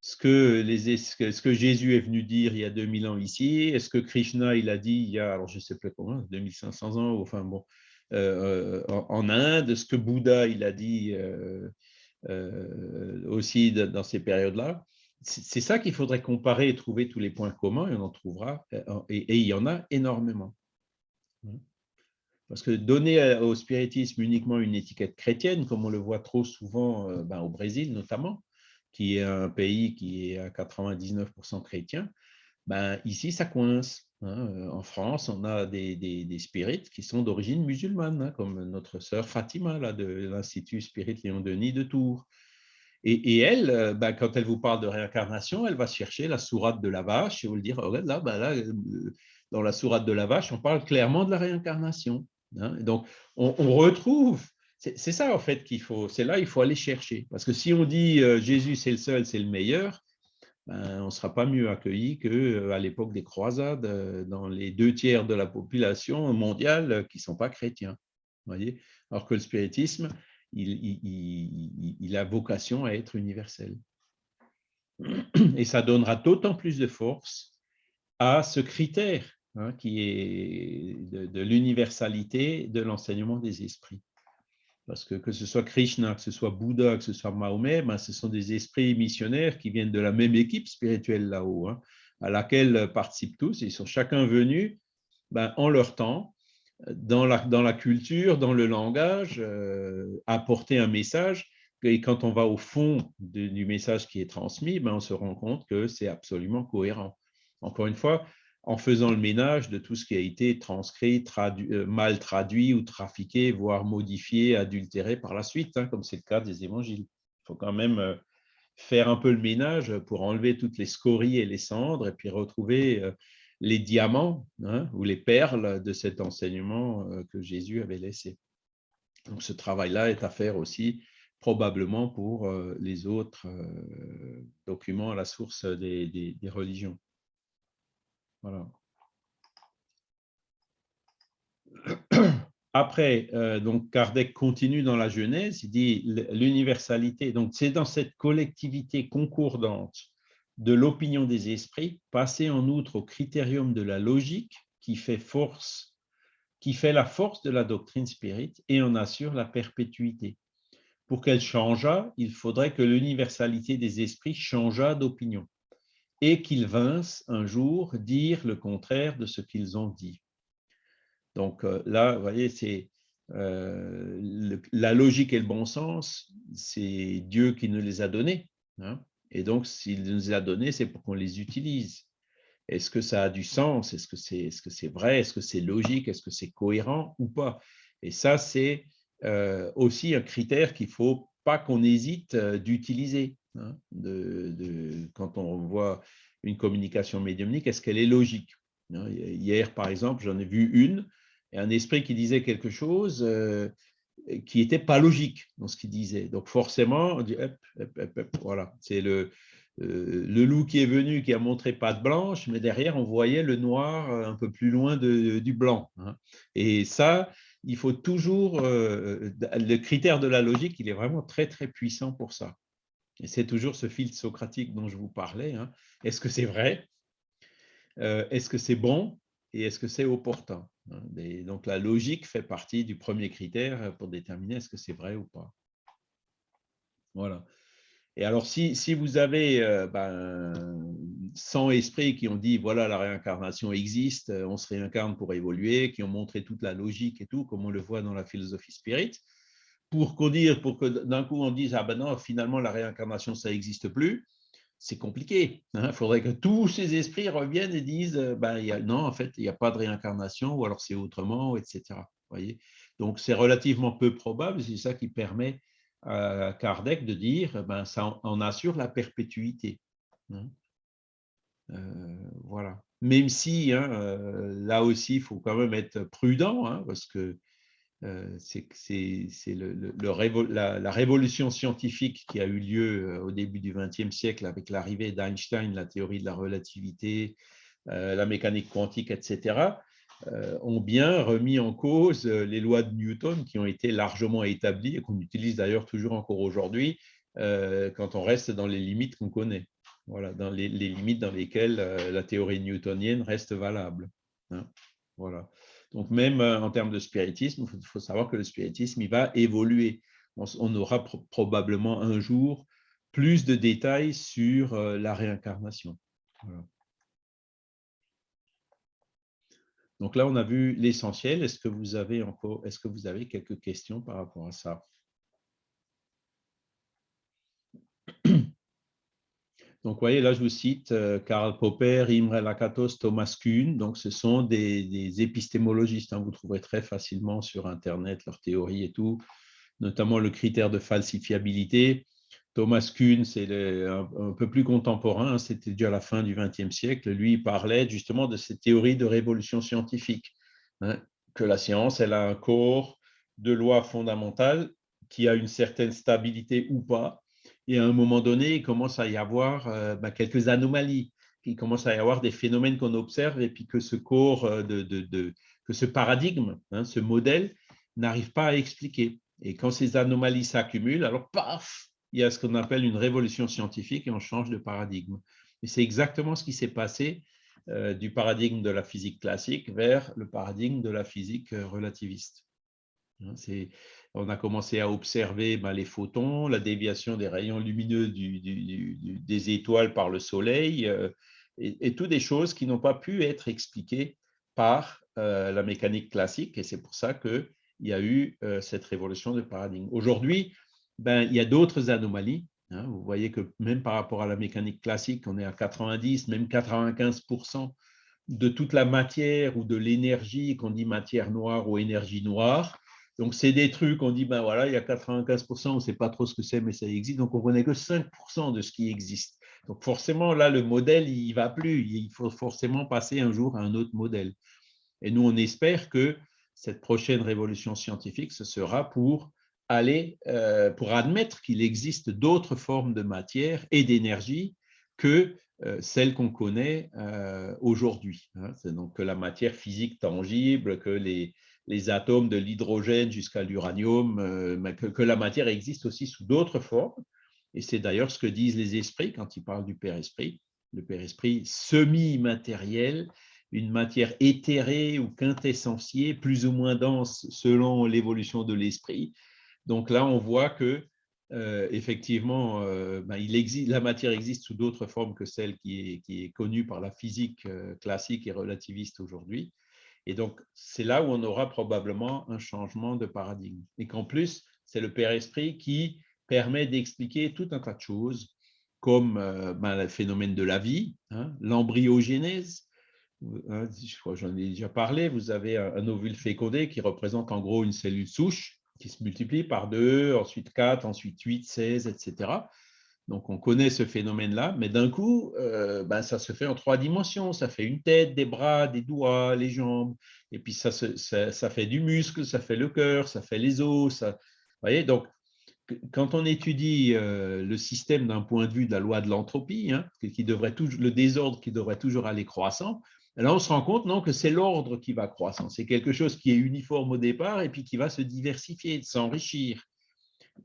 ce que, Jésus est venu dire il y a 2000 ans ici, est-ce que Krishna il a dit il y a, alors je ne sais plus combien, 2500 ans, enfin bon, euh, en, Inde, ce que Bouddha il a dit euh, euh, aussi dans ces périodes-là. C'est ça qu'il faudrait comparer et trouver tous les points communs, et on en trouvera, et, il y en a énormément. Parce que donner au spiritisme uniquement une étiquette chrétienne, comme on le voit trop souvent ben, au Brésil notamment, qui est un pays qui est à 99% chrétien, ben, ici, ça coince. Hein. Euh, en France, on a des, spirites qui sont d'origine musulmane, hein, comme notre sœur Fatima là, de l'Institut Spirit Léon Denis de Tours. Et, elle, euh, ben, quand elle vous parle de réincarnation, elle va chercher la sourate de la vache et vous le dire, regarde là, là, euh, dans la sourate de la vache, on parle clairement de la réincarnation. Hein. Donc, on, retrouve c'est ça, en fait, qu'il faut. C'est là il faut aller chercher. Parce que si on dit Jésus, c'est le seul, c'est le meilleur, ben, on ne sera pas mieux accueilli qu'à euh, l'époque des croisades, euh, dans les deux tiers de la population mondiale qui ne sont pas chrétiens. Alors que le spiritisme, il, a vocation à être universel. Et ça donnera d'autant plus de force à ce critère hein, qui est de l'universalité de l'enseignement des esprits. Parce que que ce soit Krishna, que ce soit Bouddha, que ce soit Mahomet, ben, ce sont des esprits missionnaires qui viennent de la même équipe spirituelle là-haut. Hein. à laquelle participent tous. Ils sont chacun venus ben, en leur temps, dans la, dans la culture, dans le langage, apporter un message. Et quand on va au fond du message qui est transmis, ben, on se rend compte que c'est absolument cohérent. Encore une fois, en faisant le ménage de tout ce qui a été transcrit, euh, mal traduit ou trafiqué, voire modifié, adultéré par la suite, hein, comme c'est le cas des évangiles. Il faut quand même euh, faire un peu le ménage pour enlever toutes les scories et les cendres et puis retrouver euh, les diamants hein, ou les perles de cet enseignement que Jésus avait laissé. Donc ce travail-là est à faire aussi probablement pour les autres documents à la source des religions. [clears throat] Après, euh, donc Kardec continue dans la Genèse, il dit l'universalité, donc c'est dans cette collectivité concordante de l'opinion des esprits, passer en outre au critérium de la logique qui fait force, qui fait la force de la doctrine spirite et en assure la perpétuité. Pour qu'elle changeât, il faudrait que l'universalité des esprits changeât d'opinion et qu'ils vinssent un jour dire le contraire de ce qu'ils ont dit. Donc euh, là, vous voyez, c'est euh, la logique et le bon sens, c'est Dieu qui nous les a donnés. Hein. et donc, s'il nous les a donnés, c'est pour qu'on les utilise. Est-ce que ça a du sens? Est-ce que c'est est -ce c'est vrai? Est-ce que c'est logique? Est-ce que c'est cohérent ou pas? Et ça, c'est euh, aussi un critère qu'il ne faut pas qu'on hésite d'utiliser. Hein, quand on voit une communication médiumnique, est-ce qu'elle est logique hein, Hier, par exemple, j'en ai vu une, et un esprit qui disait quelque chose euh, qui n'était pas logique dans ce qu'il disait. Donc forcément, voilà, c'est le, euh, le loup qui est venu, qui a montré patte blanche, mais derrière, on voyait le noir un peu plus loin du blanc. Hein. Et ça, il faut toujours, euh, le critère de la logique, il est vraiment très, très puissant pour ça. Et c'est toujours ce filtre socratique dont je vous parlais. Hein. Est-ce que c'est vrai? Euh, Est-ce que c'est bon? Et est-ce que c'est opportun hein? Donc la logique fait partie du premier critère pour déterminer est-ce que c'est vrai ou pas. Voilà. Et alors, si, vous avez euh, ben, 100 esprits qui ont dit, voilà, la réincarnation existe, on se réincarne pour évoluer, qui ont montré toute la logique et tout, comme on le voit dans la philosophie spirit, pour qu'on dise, pour que d'un coup on dise ah ben non finalement la réincarnation ça n'existe plus, c'est compliqué. Il hein. faudrait que tous ces esprits reviennent et disent ben y a, non en fait il n'y a pas de réincarnation ou alors c'est autrement etc. Voyez donc c'est relativement peu probable. C'est ça qui permet à Kardec de dire ben ça en assure la perpétuité. Hein. Euh, voilà. Même si hein, euh, là aussi il faut quand même être prudent parce que euh, c'est le, la, révolution scientifique qui a eu lieu euh, au début du XXe siècle avec l'arrivée d'Einstein, la théorie de la relativité, euh, la mécanique quantique, etc., ont bien remis en cause les lois de Newton qui ont été largement établies et qu'on utilise d'ailleurs toujours encore aujourd'hui quand on reste dans les limites qu'on connaît. Voilà, dans les, limites dans lesquelles la théorie newtonienne reste valable. Hein. voilà. Donc, même euh, en termes de spiritisme, il faut, savoir que le spiritisme, va évoluer. On, aura probablement un jour plus de détails sur euh, la réincarnation. Donc là, on a vu l'essentiel. Est-ce que vous avez encore, est-ce que vous avez quelques questions par rapport à ça? Donc, vous voyez, là, je vous cite euh, Karl Popper, Imre Lakatos, Thomas Kuhn. Donc, ce sont des, épistémologistes. Hein. vous trouverez très facilement sur Internet leurs théories et tout, notamment le critère de falsifiabilité. Thomas Kuhn, c'est un, peu plus contemporain, hein. c'était déjà à la fin du XXe siècle. Lui, il parlait justement de cette théorie de révolution scientifique, hein, que la science, elle a un corps de lois fondamentales qui a une certaine stabilité ou pas, et à un moment donné, il commence à y avoir euh, bah, quelques anomalies. Il commence à y avoir des phénomènes qu'on observe et puis que ce corps, euh, que ce paradigme, hein, ce modèle, n'arrive pas à expliquer. Et quand ces anomalies s'accumulent, alors paf, il y a ce qu'on appelle une révolution scientifique et on change de paradigme. Et c'est exactement ce qui s'est passé euh, du paradigme de la physique classique vers le paradigme de la physique relativiste. Hein, on a commencé à observer ben, les photons, la déviation des rayons lumineux des étoiles par le Soleil, euh, et, toutes des choses qui n'ont pas pu être expliquées par euh, la mécanique classique, et c'est pour ça qu'il y a eu euh, cette révolution de paradigme. Aujourd'hui, ben, il y a d'autres anomalies. Hein. Vous voyez que même par rapport à la mécanique classique, on est à 90, même 95% de toute la matière ou de l'énergie, qu'on dit matière noire ou énergie noire. Donc, c'est des trucs, on dit, ben voilà, il y a 95%, on ne sait pas trop ce que c'est, mais ça existe. Donc, on ne connaît que 5% de ce qui existe. Donc, forcément, là, le modèle, il ne va plus. Il faut forcément passer un jour à un autre modèle. Et nous, on espère que cette prochaine révolution scientifique, ce sera pour aller, euh, pour admettre qu'il existe d'autres formes de matière et d'énergie que euh, celles qu'on connaît euh, aujourd'hui. Hein. C'est donc que la matière physique tangible, que les, les atomes de l'hydrogène jusqu'à l'uranium, euh, que, la matière existe aussi sous d'autres formes. Et c'est d'ailleurs ce que disent les esprits quand ils parlent du Père-Esprit. Le Père-Esprit semi-matériel, une matière éthérée ou quintessentiée, plus ou moins dense selon l'évolution de l'esprit. Donc là, on voit que euh, effectivement, euh, ben, la matière existe sous d'autres formes que celle qui est, qui est connue par la physique classique et relativiste aujourd'hui. Et donc, c'est là où on aura probablement un changement de paradigme. Et qu'en plus, c'est le Père Esprit qui permet d'expliquer tout un tas de choses, comme euh, ben, le phénomène de la vie, hein, l'embryogénèse. Hein, je crois j'en ai déjà parlé. Vous avez un, ovule fécondé qui représente en gros une cellule souche qui se multiplie par 2, ensuite 4, ensuite 8, 16, etc. Donc, on connaît ce phénomène-là, mais d'un coup, euh, ben, ça se fait en trois dimensions. Ça fait une tête, des bras, des doigts, les jambes, et puis ça, ça, fait du muscle, ça fait le cœur, ça fait les os. Ça... Vous voyez, donc, quand on étudie euh, le système d'un point de vue de la loi de l'entropie, hein, qui devrait le désordre qui devrait toujours aller croissant, là, on se rend compte non, que c'est l'ordre qui va croissant. C'est quelque chose qui est uniforme au départ et puis qui va se diversifier, s'enrichir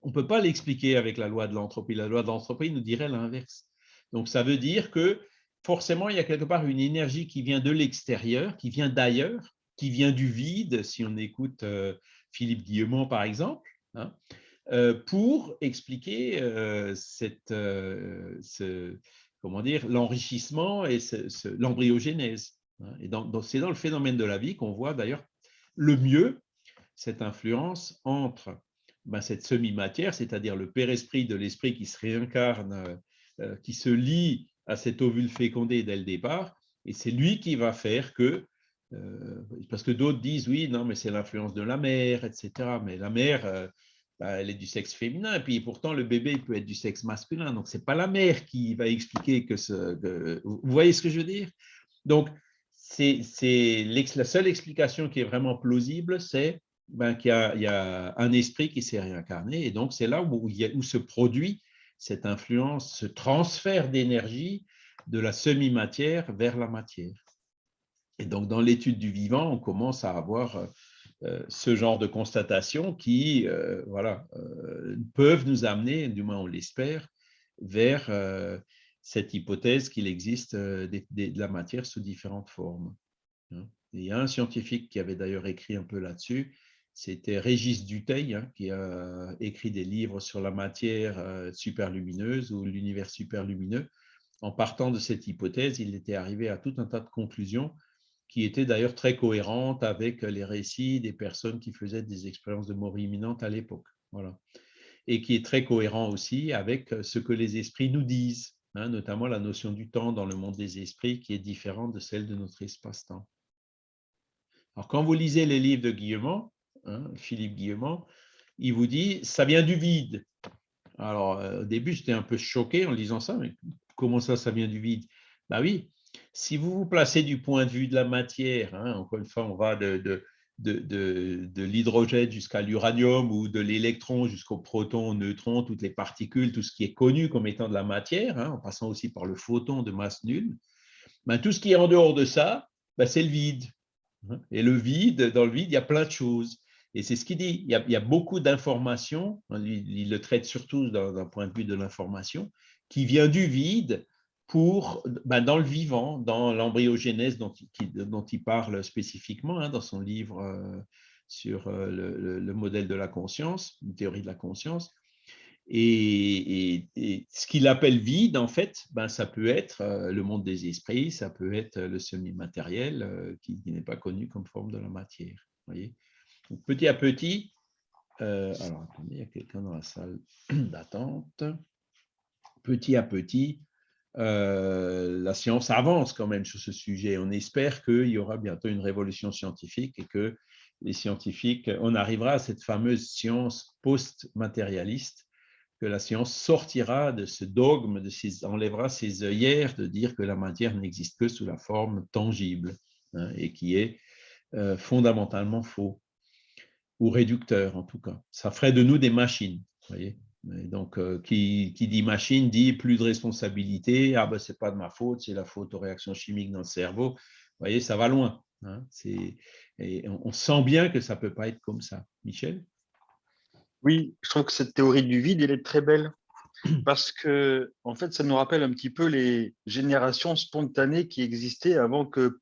on ne peut pas l'expliquer avec la loi de l'entropie. La loi de l'entropie nous dirait l'inverse. Donc, ça veut dire que forcément, il y a quelque part une énergie qui vient de l'extérieur, qui vient d'ailleurs, qui vient du vide, si on écoute euh, Philippe Guillemont, par exemple, hein, euh, pour expliquer euh, cette, comment dire, l'enrichissement et l'embryogénèse. Hein. Et c'est dans le phénomène de la vie qu'on voit d'ailleurs le mieux cette influence entre ben, cette semi-matière, c'est-à-dire le père-esprit de l'esprit qui se réincarne, euh, euh, qui se lie à cet ovule fécondé dès le départ, et c'est lui qui va faire que, euh, parce que d'autres disent oui, non, mais c'est l'influence de la mère, etc. Mais la mère, ben, elle est du sexe féminin, et puis pourtant le bébé peut être du sexe masculin, donc c'est pas la mère qui va expliquer que ce. vous voyez ce que je veux dire? Donc, c'est la seule explication qui est vraiment plausible, c'est ben, qu'il y, a un esprit qui s'est réincarné. Et donc, c'est là où, se produit cette influence, ce transfert d'énergie de la semi-matière vers la matière. Et donc, dans l'étude du vivant, on commence à avoir euh, ce genre de constatations qui euh, voilà, euh, peuvent nous amener, du moins on l'espère, vers cette hypothèse qu'il existe de, de, la matière sous différentes formes. Hein. il y a un scientifique qui avait d'ailleurs écrit un peu là-dessus, c'était Régis Duteil hein, qui a écrit des livres sur la matière euh, superlumineuse ou l'univers superlumineux. En partant de cette hypothèse, il était arrivé à tout un tas de conclusions qui étaient d'ailleurs très cohérentes avec les récits des personnes qui faisaient des expériences de mort imminente à l'époque. Voilà. Et qui est très cohérent aussi avec ce que les esprits nous disent, hein, notamment la notion du temps dans le monde des esprits qui est différente de celle de notre espace-temps. Alors, quand vous lisez les livres de Guillemot, Hein, Philippe Guillemont, il vous dit « ça vient du vide ». Alors, euh, au début, j'étais un peu choqué en lisant ça, mais comment ça, ça vient du vide? Ben oui, si vous vous placez du point de vue de la matière, hein, encore une fois, on va de, de, de, de, l'hydrogène jusqu'à l'uranium ou de l'électron jusqu'au proton, neutron, toutes les particules, tout ce qui est connu comme étant de la matière, hein, en passant aussi par le photon de masse nulle, ben, tout ce qui est en dehors de ça, ben, c'est le vide. Et le vide, dans le vide, il y a plein de choses. Et c'est ce qu'il dit. Il y a, beaucoup d'informations, il, le traite surtout d'un point de vue de l'information, qui vient du vide pour, ben, dans le vivant, dans l'embryogénèse dont, dont, il parle spécifiquement hein, dans son livre euh, sur euh, le, modèle de la conscience, une théorie de la conscience. Et, ce qu'il appelle vide, en fait, ben, ça peut être euh, le monde des esprits, ça peut être le semi-matériel qui, n'est pas connu comme forme de la matière. Voyez petit à petit, euh, alors attendez, il y a quelqu'un dans la salle [clears throat] d'attente. Petit à petit, la science avance quand même sur ce sujet. On espère qu'il y aura bientôt une révolution scientifique et que les scientifiques, on arrivera à cette fameuse science post-matérialiste que la science sortira de ce dogme, de enlèvera ses œillères de dire que la matière n'existe que sous la forme tangible hein, et qui est euh, fondamentalement faux ou réducteur en tout cas. Ça ferait de nous des machines. Voyez donc, euh, qui, dit machine dit plus de responsabilité. Ah ben, c'est pas de ma faute, c'est la faute aux réactions chimiques dans le cerveau. Vous voyez, ça va loin. Hein. et on, sent bien que ça peut pas être comme ça. Michel? Oui, je trouve que cette théorie du vide, elle est très belle parce que, en fait, ça nous rappelle un petit peu les générations spontanées qui existaient avant que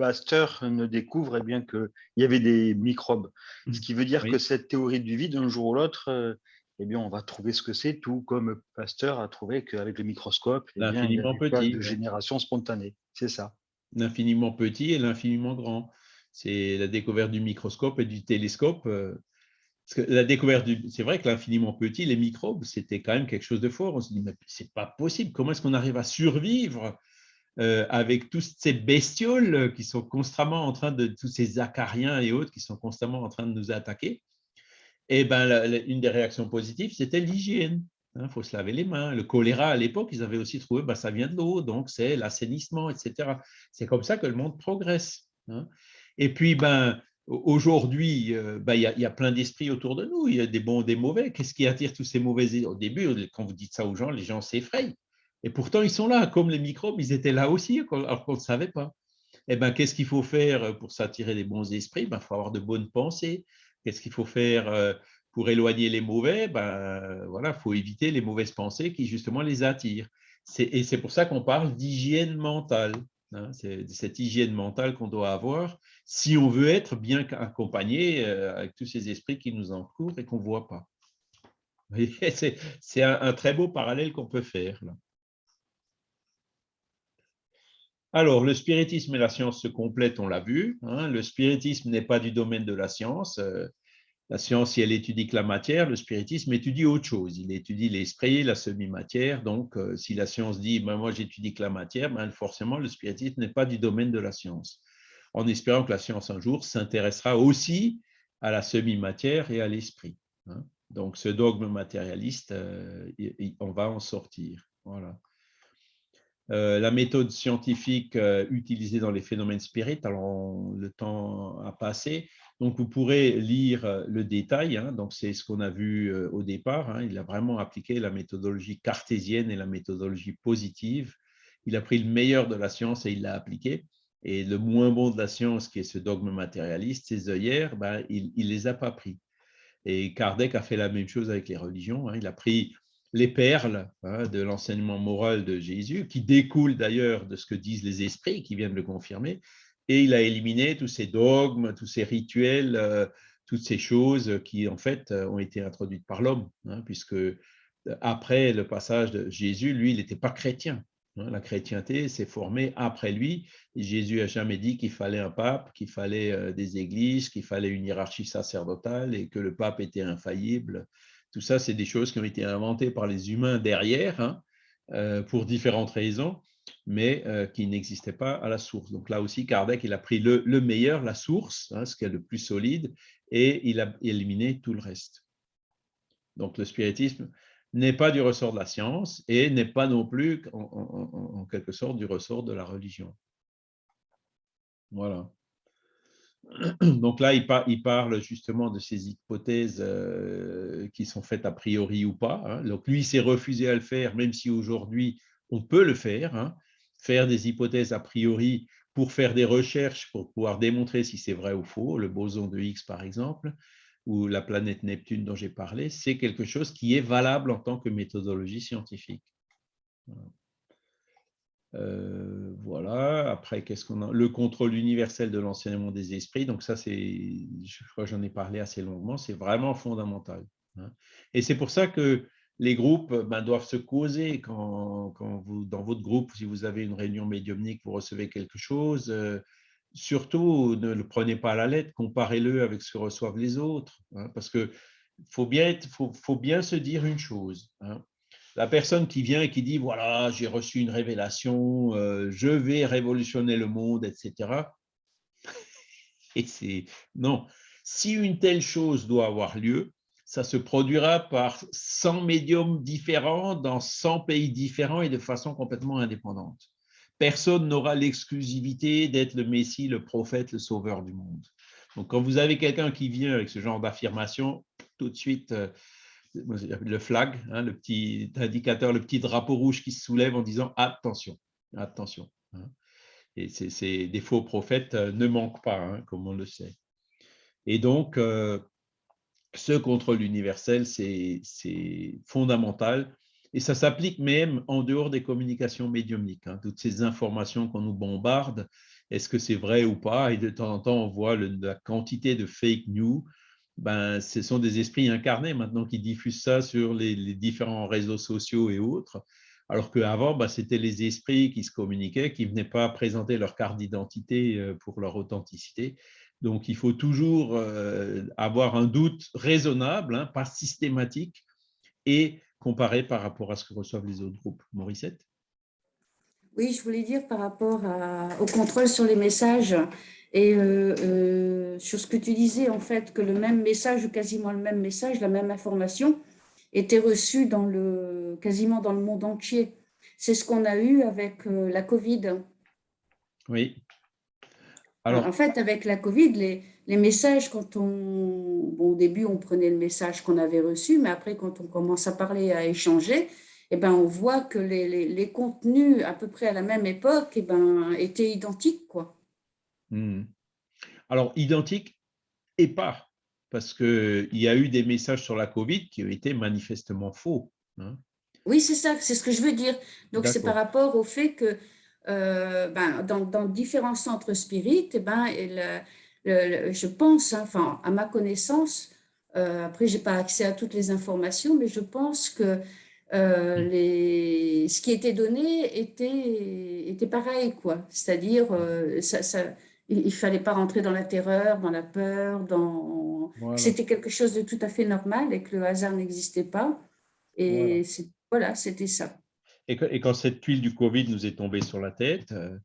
Pasteur ne découvre eh bien qu'il y avait des microbes. Ce qui veut dire que cette théorie du vide, un jour ou l'autre, euh, eh bien, on va trouver ce que c'est, tout comme Pasteur a trouvé qu'avec le microscope, eh bien, il y a petit, de génération spontanée. C'est ça. L'infiniment petit et l'infiniment grand. C'est la découverte du microscope et du télescope. Euh, la découverte, c'est vrai que l'infiniment petit, les microbes, c'était quand même quelque chose de fort. On se dit, mais c'est pas possible. Comment est-ce qu'on arrive à survivre euh, avec toutes ces bestioles qui sont constamment en train de, tous ces acariens et autres qui sont constamment en train de nous attaquer Eh bien, une des réactions positives, c'était l'hygiène. Il hein, faut se laver les mains. Le choléra, à l'époque, ils avaient aussi trouvé, ben, ça vient de l'eau, donc c'est l'assainissement, etc. C'est comme ça que le monde progresse. Hein. Et puis, ben, Aujourd'hui, euh, bah, il y, a plein d'esprits autour de nous, il y a des bons, des mauvais. Qu'est-ce qui attire tous ces mauvais Au début, quand vous dites ça aux gens, les gens s'effrayent. Et pourtant, ils sont là, comme les microbes, ils étaient là aussi, alors qu'on ne savait pas. Eh ben, qu'est-ce qu'il faut faire pour s'attirer des bons esprits? Il ben, faut avoir de bonnes pensées. Qu'est-ce qu'il faut faire euh, pour éloigner les mauvais? Ben, voilà, Il faut éviter les mauvaises pensées qui, justement, les attirent. Et c'est pour ça qu'on parle d'hygiène mentale. Hein, c'est cette hygiène mentale qu'on doit avoir si on veut être bien accompagné euh, avec tous ces esprits qui nous entourent et qu'on ne voit pas. [laughs] C'est un, très beau parallèle qu'on peut faire. Alors, le spiritisme et la science se complètent, on l'a vu. Hein. Le spiritisme n'est pas du domaine de la science. Euh, la science, si elle étudie que la matière, le spiritisme étudie autre chose. Il étudie l'esprit, la semi-matière. Donc, euh, si la science dit ben, moi j'étudie que la matière, ben, forcément le spiritisme n'est pas du domaine de la science. En espérant que la science un jour s'intéressera aussi à la semi-matière et à l'esprit. Hein. Donc, ce dogme matérialiste, euh, on va en sortir. Voilà. Euh, la méthode scientifique utilisée dans les phénomènes spirites, alors le temps a passé, donc, vous pourrez lire euh, le détail. Hein. donc, c'est ce qu'on a vu euh, au départ. Hein. il a vraiment appliqué la méthodologie cartésienne et la méthodologie positive. Il a pris le meilleur de la science et il l'a appliqué. Et le moins bon de la science, qui est ce dogme matérialiste, ces œillères, ben, il ne les a pas pris. Et Kardec a fait la même chose avec les religions. Hein. il a pris les perles de l'enseignement moral de Jésus, qui découlent d'ailleurs de ce que disent les esprits, qui viennent le confirmer, et il a éliminé tous ces dogmes, tous ces rituels, euh, toutes ces choses qui, en fait, euh, ont été introduites par l'homme, hein, puisque euh, après le passage de Jésus, lui, il n'était pas chrétien. Hein. la chrétienté s'est formée après lui. Jésus a jamais dit qu'il fallait un pape, qu'il fallait des églises, qu'il fallait une hiérarchie sacerdotale et que le pape était infaillible. Tout ça, c'est des choses qui ont été inventées par les humains derrière, hein, pour différentes raisons mais euh, qui n'existait pas à la source. Donc là aussi, Kardec, il a pris le, meilleur, la source, hein, ce qui est le plus solide, et il a éliminé tout le reste. Donc le spiritisme n'est pas du ressort de la science et n'est pas non plus, en, quelque sorte, du ressort de la religion. Voilà. [clears throat] Donc là, il, parle justement de ces hypothèses euh, qui sont faites a priori ou pas. Hein. Donc lui, s'est refusé à le faire, même si aujourd'hui, on peut le faire, hein. faire des hypothèses a priori pour faire des recherches, pour pouvoir démontrer si c'est vrai ou faux, le boson de Higgs par exemple, ou la planète Neptune dont j'ai parlé, c'est quelque chose qui est valable en tant que méthodologie scientifique. Euh, voilà. Après, qu'est-ce qu'on a Le contrôle universel de l'enseignement des esprits. Donc ça, c'est, je crois j'en ai parlé assez longuement. C'est vraiment fondamental. Hein. Et c'est pour ça que les groupes ben, doivent se causer quand, vous, dans votre groupe, si vous avez une réunion médiumnique, vous recevez quelque chose. surtout, ne le prenez pas à la lettre, comparez-le avec ce que reçoivent les autres. Hein, parce que faut bien, faut, faut, bien se dire une chose. Hein. La personne qui vient et qui dit, voilà, j'ai reçu une révélation, je vais révolutionner le monde, etc. [laughs] Et c'est non. Si une telle chose doit avoir lieu, ça se produira par 100 médiums différents dans 100 pays différents et de façon complètement indépendante. Personne n'aura l'exclusivité d'être le Messie, le prophète, le sauveur du monde. Donc, quand vous avez quelqu'un qui vient avec ce genre d'affirmation, tout de suite, euh, le flag, hein, le petit indicateur, le petit drapeau rouge qui se soulève en disant attention, attention. Hein. Et c'est des faux prophètes euh, ne manquent pas, hein, comme on le sait. Et donc, euh, ce contrôle universel, c'est fondamental. Et ça s'applique même en dehors des communications médiumniques. Hein. toutes ces informations qu'on nous bombarde, est-ce que c'est vrai ou pas? Et de temps en temps, on voit la quantité de fake news. Ben, ce sont des esprits incarnés maintenant qui diffusent ça sur les, différents réseaux sociaux et autres. Alors qu'avant, ben, c'était les esprits qui se communiquaient, qui ne venaient pas présenter leur carte d'identité euh, pour leur authenticité. Donc, il faut toujours euh, avoir un doute raisonnable, hein, pas systématique, et comparer par rapport à ce que reçoivent les autres groupes. Morissette Oui, je voulais dire par rapport au contrôle sur les messages et euh, euh, sur ce que tu disais, en fait, que le même message ou quasiment le même message, la même information, était reçue dans le, quasiment dans le monde entier. C'est ce qu'on a eu avec la Covid. Oui, en fait, avec la Covid, les, les messages, quand on, au début, on prenait le message qu'on avait reçu, mais après, quand on commence à parler, à échanger, eh ben, on voit que les, les, les contenus à peu près à la même époque eh ben, étaient identiques. Quoi. Hmm. Alors, identiques et pas, parce qu'il y a eu des messages sur la Covid qui ont été manifestement faux. Hein. Oui, c'est ça, c'est ce que je veux dire. Donc, c'est par rapport au fait que euh, ben, dans, dans, différents centres spirites, eh ben, je pense, hein, enfin, à ma connaissance, euh, après, je n'ai pas accès à toutes les informations, mais je pense que euh, mm. les, ce qui était donné était, était pareil, quoi. C'est-à-dire, ça, ça, il ne fallait pas rentrer dans la terreur, dans la peur, dans... c'était quelque chose de tout à fait normal et que le hasard n'existait pas. Et voilà, c'était ça. Et, quand cette tuile du Covid nous est tombée sur la tête, euh,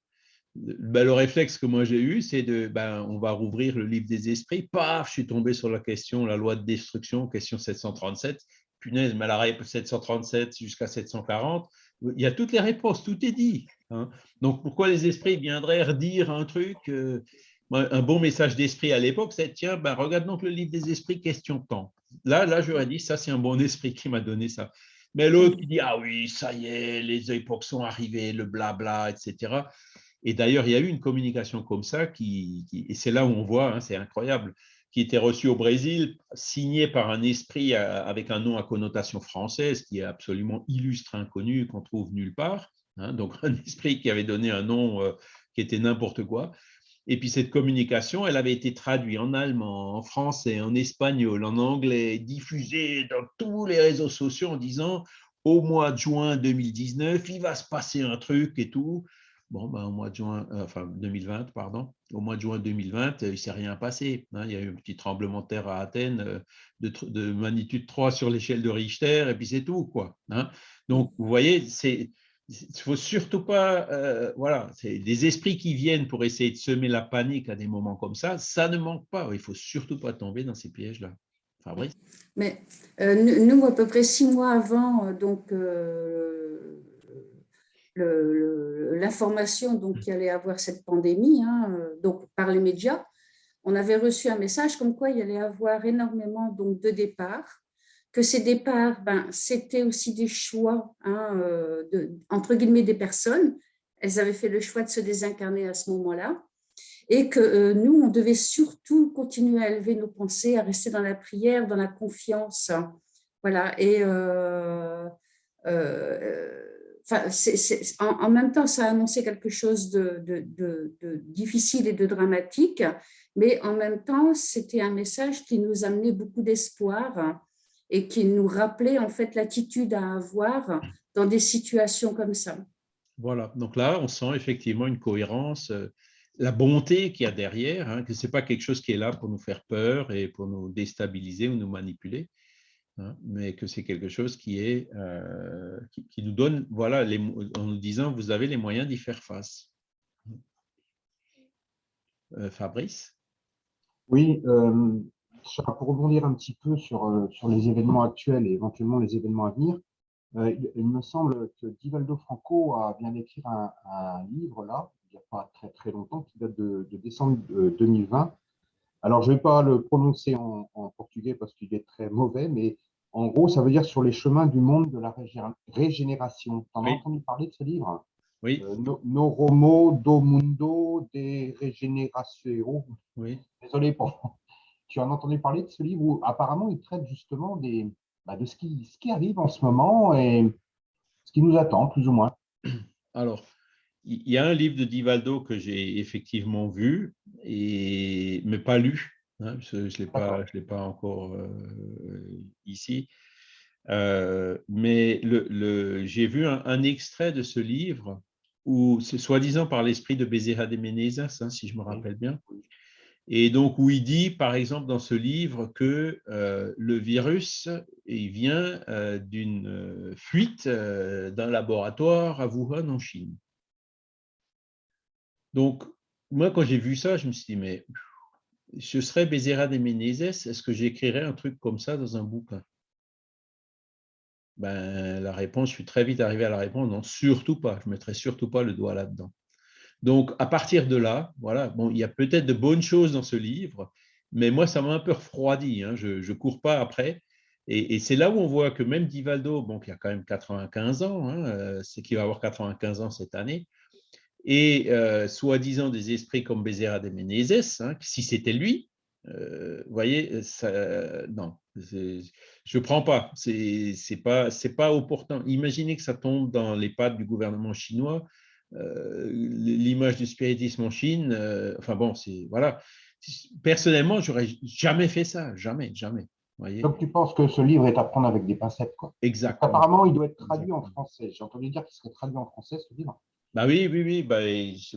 ben, le réflexe que moi j'ai eu, c'est de, ben, on va rouvrir le livre des esprits. Paf, je suis tombé sur la question, la loi de destruction, question 737. Punaise, la 737 jusqu'à 740, il y a toutes les réponses, tout est dit. Hein. Donc pourquoi les esprits viendraient redire un truc euh, Un bon message d'esprit à l'époque, c'est tiens, ben, regarde donc le livre des esprits, question temps. Là, là, j'aurais dit, ça c'est un bon esprit qui m'a donné ça. Mais l'autre qui dit Ah oui, ça y est, les époques sont arrivées, le blabla, etc. Et d'ailleurs, il y a eu une communication comme ça, qui, et c'est là où on voit, hein, c'est incroyable, qui était reçue au Brésil, signée par un esprit avec un nom à connotation française, qui est absolument illustre, inconnu, qu'on trouve nulle part. Hein. donc, [laughs] un esprit qui avait donné un nom euh, qui était n'importe quoi. Et puis cette communication, elle avait été traduite en allemand, en français, en espagnol, en anglais, diffusée dans tous les réseaux sociaux en disant au mois de juin 2019, il va se passer un truc et tout. Bon, ben, au mois de juin, euh, enfin 2020, pardon, au mois de juin 2020, il ne s'est rien passé. Hein. Il y a eu un petit tremblement de terre à Athènes euh, de, de magnitude 3 sur l'échelle de Richter, et puis c'est tout. quoi. Hein. Donc, vous voyez, c'est il ne faut surtout pas, euh, voilà, c'est des esprits qui viennent pour essayer de semer la panique à des moments comme ça, ça ne manque pas. Il ne faut surtout pas tomber dans ces pièges-là. Fabrice? Mais euh, nous, à peu près six mois avant, euh, donc l'information donc qu'il allait avoir cette pandémie, hein, donc par les médias, on avait reçu un message comme quoi il allait avoir énormément donc de départs que ces départs, ben, c'était aussi des choix, hein, euh, de, entre guillemets, des personnes. Elles avaient fait le choix de se désincarner à ce moment-là. Et que euh, nous, on devait surtout continuer à élever nos pensées, à rester dans la prière, dans la confiance. Voilà. Et euh, en, même temps, ça a annoncé quelque chose de, difficile et de dramatique, mais en même temps, c'était un message qui nous amenait beaucoup d'espoir et qui nous rappelait en fait l'attitude à avoir dans des situations comme ça. Voilà, donc là, on sent effectivement une cohérence, euh, la bonté qu'il y a derrière, hein, que ce n'est pas quelque chose qui est là pour nous faire peur et pour nous déstabiliser ou nous manipuler, hein, mais que c'est quelque chose qui, est, euh, qui, nous donne, voilà, les, en nous disant, vous avez les moyens d'y faire face. Euh, Fabrice? Oui, euh, pour rebondir un petit peu sur, sur les événements actuels et éventuellement les événements à venir, il me semble que Divaldo Franco a bien d'écrire un, un, livre là, il n'y a pas très très longtemps, qui date de, décembre 2020. Alors, je ne vais pas le prononcer en, portugais parce qu'il est très mauvais, mais en gros, ça veut dire sur les chemins du monde de la régénération. Tu en as entendu parler de ce livre? Oui. Euh, no, Romo do Mundo de Regeneratio. Oui. Désolé pour. [laughs] Tu en as entendu parler de ce livre où apparemment il traite justement des, bah, de ce qui, ce qui arrive en ce moment et ce qui nous attend, plus ou moins. Alors, il y a un livre de Divaldo que j'ai effectivement vu, et, mais pas lu. Hein, je ne l'ai pas, pas encore euh, ici. Euh, mais le, j'ai vu un, extrait de ce livre où c'est soi-disant par l'esprit de Bezerra de Menezes, hein, si je me rappelle bien. Et donc, où il dit, par exemple, dans ce livre, que euh, le virus il vient d'une fuite d'un laboratoire à Wuhan, en Chine. Donc, moi, quand j'ai vu ça, je me suis dit, mais je serais Bézéra des Menezes, est-ce que j'écrirais un truc comme ça dans un bouquin? Ben, La réponse, je suis très vite arrivé à la réponse, non, surtout pas, je ne mettrai surtout pas le doigt là-dedans. Donc, à partir de là, voilà, bon, il y a peut-être de bonnes choses dans ce livre, mais moi, ça m'a un peu refroidi, hein, je ne cours pas après. Et, c'est là où on voit que même Divaldo, bon, qui a quand même 95 ans, hein, euh, c'est qu'il va avoir 95 ans cette année, et euh, soi-disant des esprits comme Bezerra de Menezes, hein, si c'était lui, euh, vous voyez, ça, non, je ne prends pas, ce n'est pas, pas opportun. Imaginez que ça tombe dans les pattes du gouvernement chinois, euh, l'image du spiritisme en Chine, enfin bon, c'est voilà. Personnellement, j'aurais jamais fait ça, jamais, jamais. Voyez Donc tu penses que ce livre est à prendre avec des pincettes, quoi? Exactement. Apparemment, il doit être traduit en français. J'ai entendu dire qu'il serait traduit en français, ce livre. Bah oui, oui, oui, bah,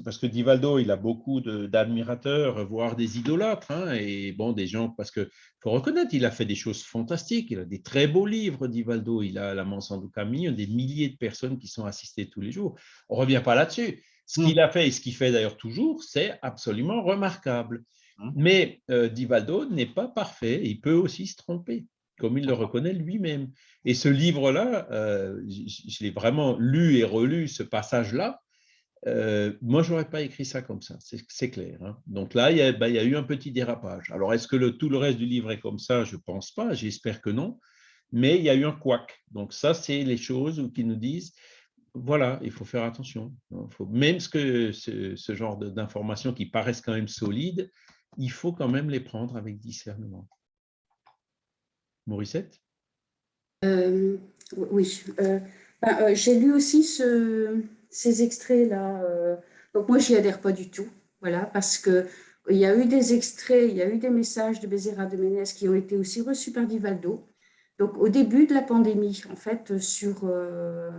parce que Divaldo, il a beaucoup d'admirateurs, voire des idolâtres, hein, et bon, des gens, parce qu'il faut reconnaître, il a fait des choses fantastiques, il a des très beaux livres, Divaldo, il a La Manson du Camille, des milliers de personnes qui sont assistées tous les jours. On ne revient pas là-dessus. Ce qu'il hmm. a fait, et ce qu'il fait d'ailleurs toujours, c'est absolument remarquable. Hmm. Mais euh, Divaldo n'est pas parfait, il peut aussi se tromper comme il le reconnaît lui-même. Et ce livre-là, euh, je l'ai vraiment lu et relu, ce passage-là, euh, moi, je n'aurais pas écrit ça comme ça, c'est clair. Hein. Donc là, ben, il y, a, eu un petit dérapage. Alors, est-ce que tout le reste du livre est comme ça? Je ne pense pas, j'espère que non. Mais il y a eu un couac. Donc ça, c'est les choses qui nous disent, voilà, il faut faire attention. Faut, même ce, genre d'informations qui paraissent quand même solides, il faut quand même les prendre avec discernement. Mauricette euh, Oui. Euh, ben, J'ai lu aussi ce ces extraits-là, euh, donc moi, j'y adhère pas du tout, voilà, parce que il y a eu des extraits, il y a eu des messages de Bézéra de Ménès qui ont été aussi reçus par Divaldo. Donc, au début de la pandémie, en fait, sur, euh,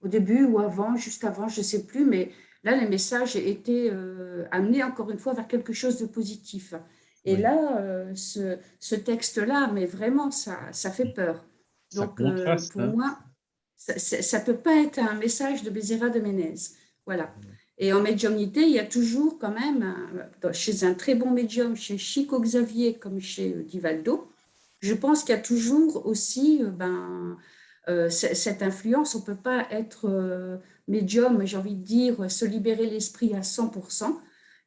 au début ou avant, juste avant, je ne sais plus, mais là, les messages étaient euh, amenés encore une fois vers quelque chose de positif. Et là, ce, ce texte-là, mais vraiment, ça, ça fait peur. Donc, pour hein. moi, ça ne peut pas être un message de Bézéra de Ménez. Voilà. Et en médiumnité, il y a toujours quand même, chez un très bon médium, chez Chico Xavier comme chez euh, Divaldo, je pense qu'il y a toujours aussi euh, ben, euh, cette influence. On ne peut pas être médium, j'ai envie de dire, se libérer l'esprit à 100%.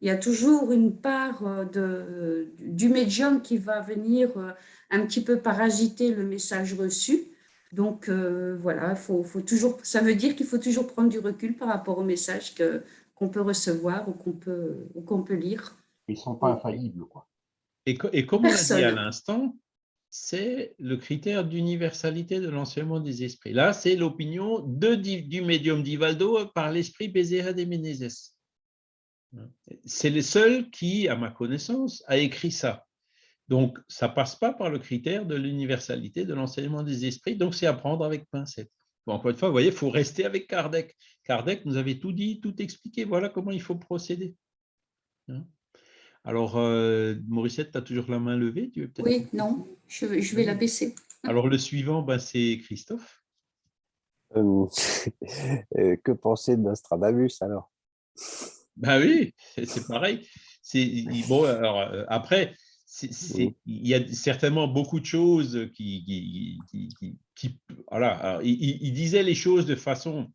Il y a toujours une part de, du médium qui va venir un petit peu parasiter le message reçu. Donc euh, voilà, faut, faut toujours, ça veut dire qu'il faut toujours prendre du recul par rapport aux messages qu'on peut recevoir ou qu'on peut, qu'on peut lire. Ils ne sont pas infaillibles. Quoi. Et, et comme on l'a dit à l'instant, c'est le critère d'universalité de l'enseignement des esprits. Là, c'est l'opinion du médium d'Ivaldo par l'esprit Bézéra de Menezes. C'est le seul qui, à ma connaissance, a écrit ça. Donc, ça ne passe pas par le critère de l'universalité de l'enseignement des esprits, donc c'est à prendre avec pincette. encore une fois, vous voyez, il faut rester avec Kardec. Kardec nous avait tout dit, tout expliqué, voilà comment il faut procéder. Hein? Alors, euh, Morissette, tu as toujours la main levée tu Oui, non, je, je, vais la baisser. [laughs] Alors, le suivant, ben, c'est Christophe. Euh, [laughs] euh, que penser de Nostradamus alors? Ben oui, c'est pareil. Bon, alors, après, il y a certainement beaucoup de choses qui, qui, voilà, il, disait les choses de façon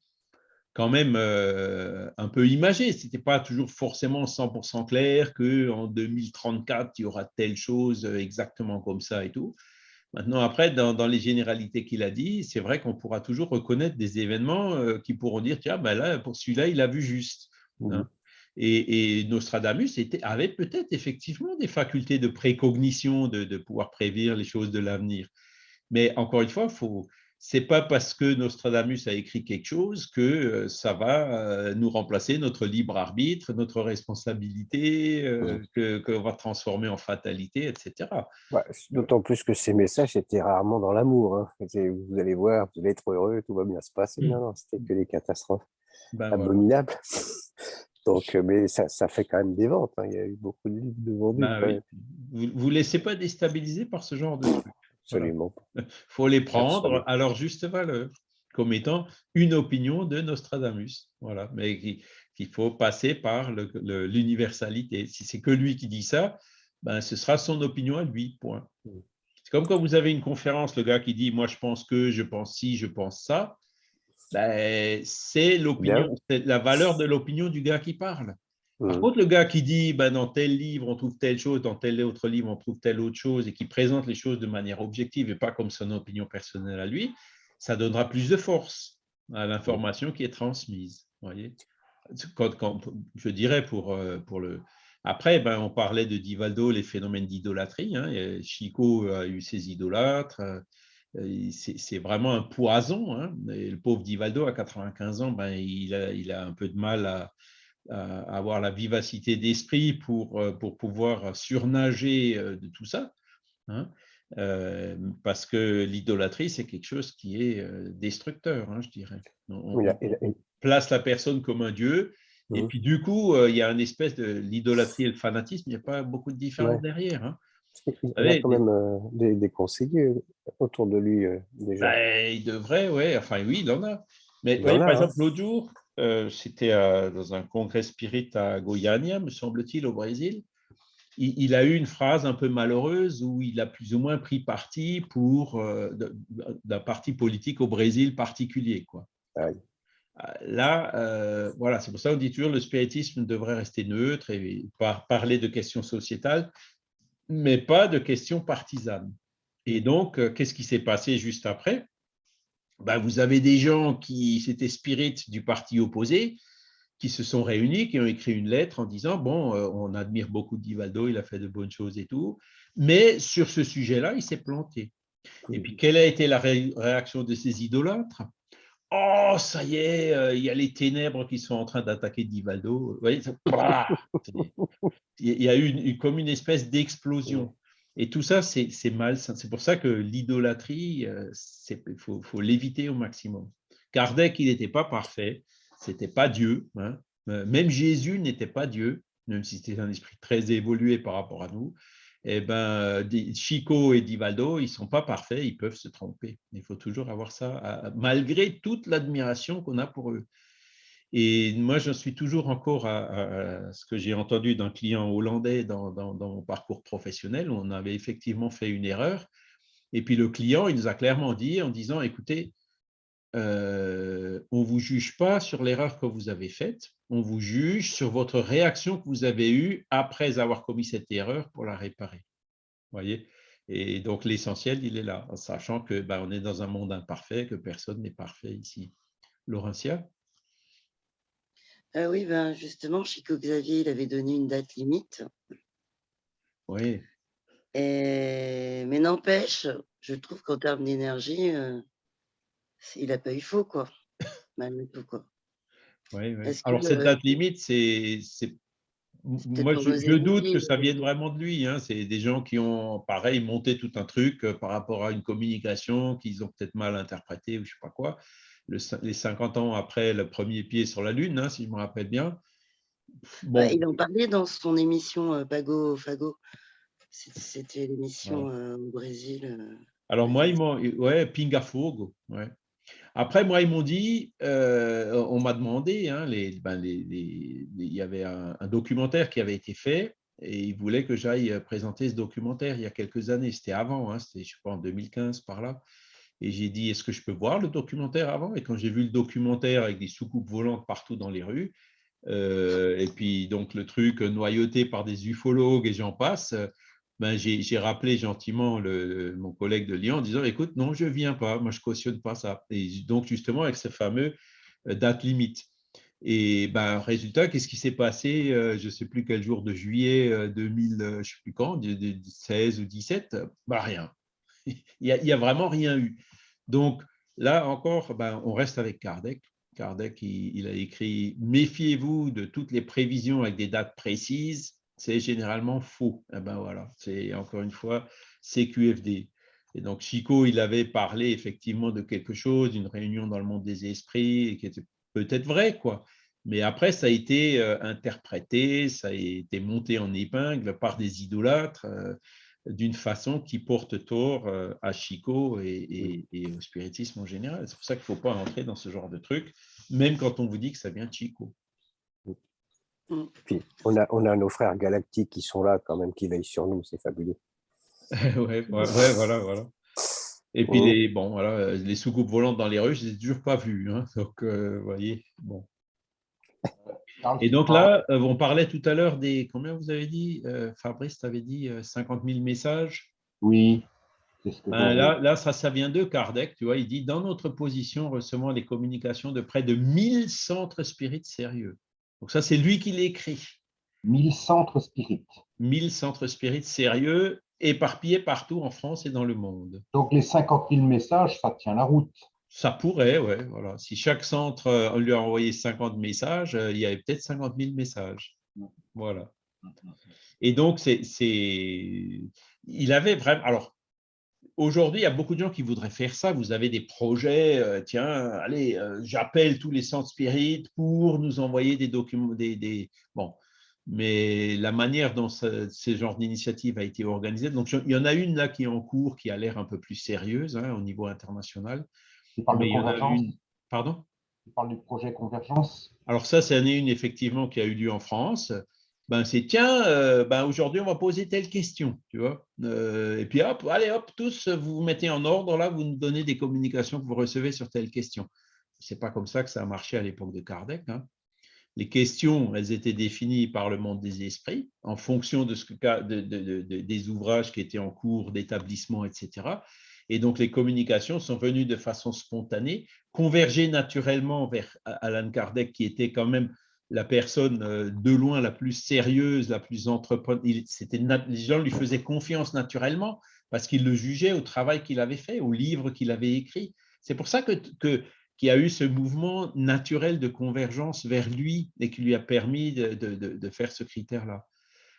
quand même euh, un peu imagée. Ce n'était pas toujours forcément 100% clair qu'en 2034, il y aura telle chose exactement comme ça et tout. Maintenant, après, dans, les généralités qu'il a dit, c'est vrai qu'on pourra toujours reconnaître des événements euh, qui pourront dire, tiens, ben là, pour celui-là, il a vu juste. Hein. Et, Nostradamus avait peut-être effectivement des facultés de précognition, de, pouvoir prévenir les choses de l'avenir. Mais encore une fois, faut, c'est pas parce que Nostradamus a écrit quelque chose que euh, ça va euh, nous remplacer notre libre arbitre, notre responsabilité, euh, qu'on va transformer en fatalité, etc. D'autant plus que ces messages étaient rarement dans l'amour. Hein. Vous allez voir, vous allez être heureux, tout va bien se passer. Mmh. Non, non, c'était que des catastrophes ben abominables. Donc, euh, mais ça, ça, fait quand même des ventes. Hein. Il y a eu beaucoup de livres de vendus. Bah vous ne vous laissez pas déstabiliser par ce genre de trucs. Absolument. Il [laughs] faut les prendre à leur juste valeur, comme étant une opinion de Nostradamus. Voilà. Mais qu'il faut passer par l'universalité. Si c'est que lui qui dit ça, ben, ce sera son opinion à lui, point. Mm. C'est comme quand vous avez une conférence, le gars qui dit « moi je pense que, je pense ci, je pense ça », ben, c'est l'opinion, la valeur de l'opinion du gars qui parle. Par mmh. contre, le gars qui dit ben, dans tel livre on trouve telle chose, dans tel autre livre on trouve telle autre chose, et qui présente les choses de manière objective et pas comme son opinion personnelle à lui, ça donnera plus de force à l'information qui est transmise. Voyez quand, je dirais pour, euh, pour le. Après, ben, on parlait de Divaldo, les phénomènes d'idolâtrie. Hein. Chico a eu ses idolâtres. Euh, c'est vraiment un poison. Hein. le pauvre Divaldo, à 95 ans, ben, il, a, il, a, un peu de mal à, avoir la vivacité d'esprit pour, euh, pour pouvoir surnager euh, de tout ça. Hein. parce que l'idolâtrie, c'est quelque chose qui est destructeur, hein, je dirais. On, place la personne comme un dieu, et mmh. puis du coup, il y a une espèce de l'idolâtrie et le fanatisme, il n'y a pas beaucoup de différence derrière. Il y a quand même euh, des, conseillers autour de lui euh, déjà. Ben, il devrait, oui. Enfin, oui, il en a. Mais par hein. exemple, l'autre jour, euh, c'était dans un congrès spirit à Goiânia, me semble-t-il, au Brésil. Il, a eu une phrase un peu malheureuse où il a plus ou moins pris parti pour d'un parti politique au Brésil particulier. Quoi. Là, voilà, c'est pour ça qu'on dit toujours le spiritisme devrait rester neutre et parler de questions sociétales mais pas de questions partisanes. Et donc, euh, qu'est-ce qui s'est passé juste après? Ben, Vous avez des gens qui s'étaient spirites du parti opposé, qui se sont réunis, qui ont écrit une lettre en disant, bon, euh, on admire beaucoup Divaldo, il a fait de bonnes choses et tout, mais sur ce sujet-là, il s'est planté. Et puis, quelle a été la réaction de ces idolâtres? Oh, ça y est, euh, il y a les ténèbres qui sont en train d'attaquer Divaldo. [laughs] Il y a eu comme une espèce d'explosion. Et tout ça, c'est mal. C'est pour ça que l'idolâtrie, euh, il faut, l'éviter au maximum. Kardec, il n'était pas parfait, c'était pas Dieu. Hein. Euh, même Jésus n'était pas Dieu, même si c'était un esprit très évolué par rapport à nous eh ben, Chico et Divaldo, ils ne sont pas parfaits, ils peuvent se tromper. Il faut toujours avoir ça, malgré toute l'admiration qu'on a pour eux. Et moi, je suis toujours encore à, ce que j'ai entendu d'un client hollandais dans, mon parcours professionnel. On avait effectivement fait une erreur. Et puis le client, il nous a clairement dit en disant, écoutez, euh, on ne vous juge pas sur l'erreur que vous avez faite, on vous juge sur votre réaction que vous avez eue après avoir commis cette erreur pour la réparer. Voyez? Et donc l'essentiel, il est là, en sachant que ben, on est dans un monde imparfait, que personne n'est parfait ici. Laurentia? Euh, Oui, ben justement, Chico Xavier, il avait donné une date limite. Oui. Mais n'empêche, je trouve qu'en termes d'énergie, euh, il n'a pas eu faux, quoi. Malgré tout, quoi. Oui, Alors, cette date limite, c'est moi, je, doute que ça vienne vraiment de lui. Hein. C'est des gens qui ont, pareil, monté tout un truc euh, par rapport à une communication qu'ils ont peut-être mal interprétée ou je ne sais pas quoi. les 50 ans après le premier pied sur la Lune, hein, si je me rappelle bien. Bon. il en parlait dans son émission euh, Pago Fago. C'était l'émission euh, au Brésil. Alors moi, m'ont, ouais, Pinga Fogo, ouais. Après, moi, ils m'ont dit, euh, on m'a demandé, hein, ben, il y avait un, documentaire qui avait été fait et ils voulaient que j'aille présenter ce documentaire il y a quelques années. C'était avant, hein, c'était, je pas, en 2015 par là. Et j'ai dit, est-ce que je peux voir le documentaire avant? Et quand j'ai vu le documentaire avec des soucoupes volantes partout dans les rues, euh, et puis donc le truc noyauté par des ufologues et j'en passe, ben, j'ai rappelé gentiment mon collègue de Lyon en disant écoute, non, je ne viens pas, moi je ne cautionne pas ça. Et donc, justement, avec ce fameux euh, date limite. Et ben, résultat, qu'est-ce qui s'est passé euh, Je ne sais plus quel jour de juillet 2000, euh, je sais plus quand, 16 ou 17 ben, Rien. [laughs] Il n'y a, vraiment rien eu. Donc, là encore, ben, on reste avec Kardec. Kardec, il a écrit Méfiez-vous de toutes les prévisions avec des dates précises c'est généralement faux. Eh ben voilà, c'est encore une fois CQFD. Et donc, Chico, il avait parlé effectivement de quelque chose, d'une réunion dans le monde des esprits, qui était peut-être vrai, quoi. Mais après, ça a été euh, interprété, ça a été monté en épingle par des idolâtres euh, d'une façon qui porte tort euh, à Chico et, au spiritisme en général. C'est pour ça qu'il ne faut pas entrer dans ce genre de truc, même quand on vous dit que ça vient de Chico. Mm. Puis, on a, on a nos frères galactiques qui sont là quand même, qui veillent sur nous, c'est fabuleux. [laughs] ouais, voilà, voilà. Et puis, les, bon, voilà, les soucoupes volantes dans les rues, je ne les ai toujours pas vues. Hein, [laughs] donc, euh, vous voyez, bon. Et donc là, euh, on parlait tout à l'heure des, combien vous avez dit, euh, Fabrice, tu avais dit 50 000 messages? Oui. Ben, là, là ça, ça vient de Kardec, tu vois, il dit, dans notre position, recevant les communications de près de 1000 centres spirites sérieux. Donc ça, c'est lui qui l'écrit. 1000 centres spirites. 1000 centres spirites sérieux, éparpillés partout en France et dans le monde. Donc les 50 000 messages, ça tient la route. Ça pourrait, oui. Voilà. Si chaque centre, euh, on lui a envoyé 50 messages, euh, il y avait peut-être 50 000 messages. Voilà. Et donc, c'est, il avait vraiment. Alors, Aujourd'hui, il y a beaucoup de gens qui voudraient faire ça. Vous avez des projets, euh, tiens, allez, euh, j'appelle tous les centres spirites pour nous envoyer des documents, des, bon. Mais la manière dont ce, genre d'initiative a été organisée, donc il y en a une là qui est en cours, qui a l'air un peu plus sérieuse hein, au niveau international. Tu parles de convergence Pardon? Tu parles du projet Convergence? Alors ça, c'est une effectivement qui a eu lieu en France ben c'est tiens, euh, ben aujourd'hui on va poser telle question, tu vois. Euh, et puis hop, allez hop, tous vous vous mettez en ordre là, vous nous donnez des communications que vous recevez sur telle question. C'est pas comme ça que ça a marché à l'époque de Kardec. Hein. Les questions, elles étaient définies par le monde des esprits en fonction de ce que, des ouvrages qui étaient en cours d'établissement, etc. Et donc les communications sont venues de façon spontanée, converger naturellement vers Alan Kardec, qui était quand même la personne euh, de loin la plus sérieuse, la plus entreprenante. Les gens lui faisaient confiance naturellement parce qu'ils le jugeaient au travail qu'il avait fait, au livre qu'il avait écrit. C'est pour ça que, qu'il y a eu ce mouvement naturel de convergence vers lui et qui lui a permis de, faire ce critère-là.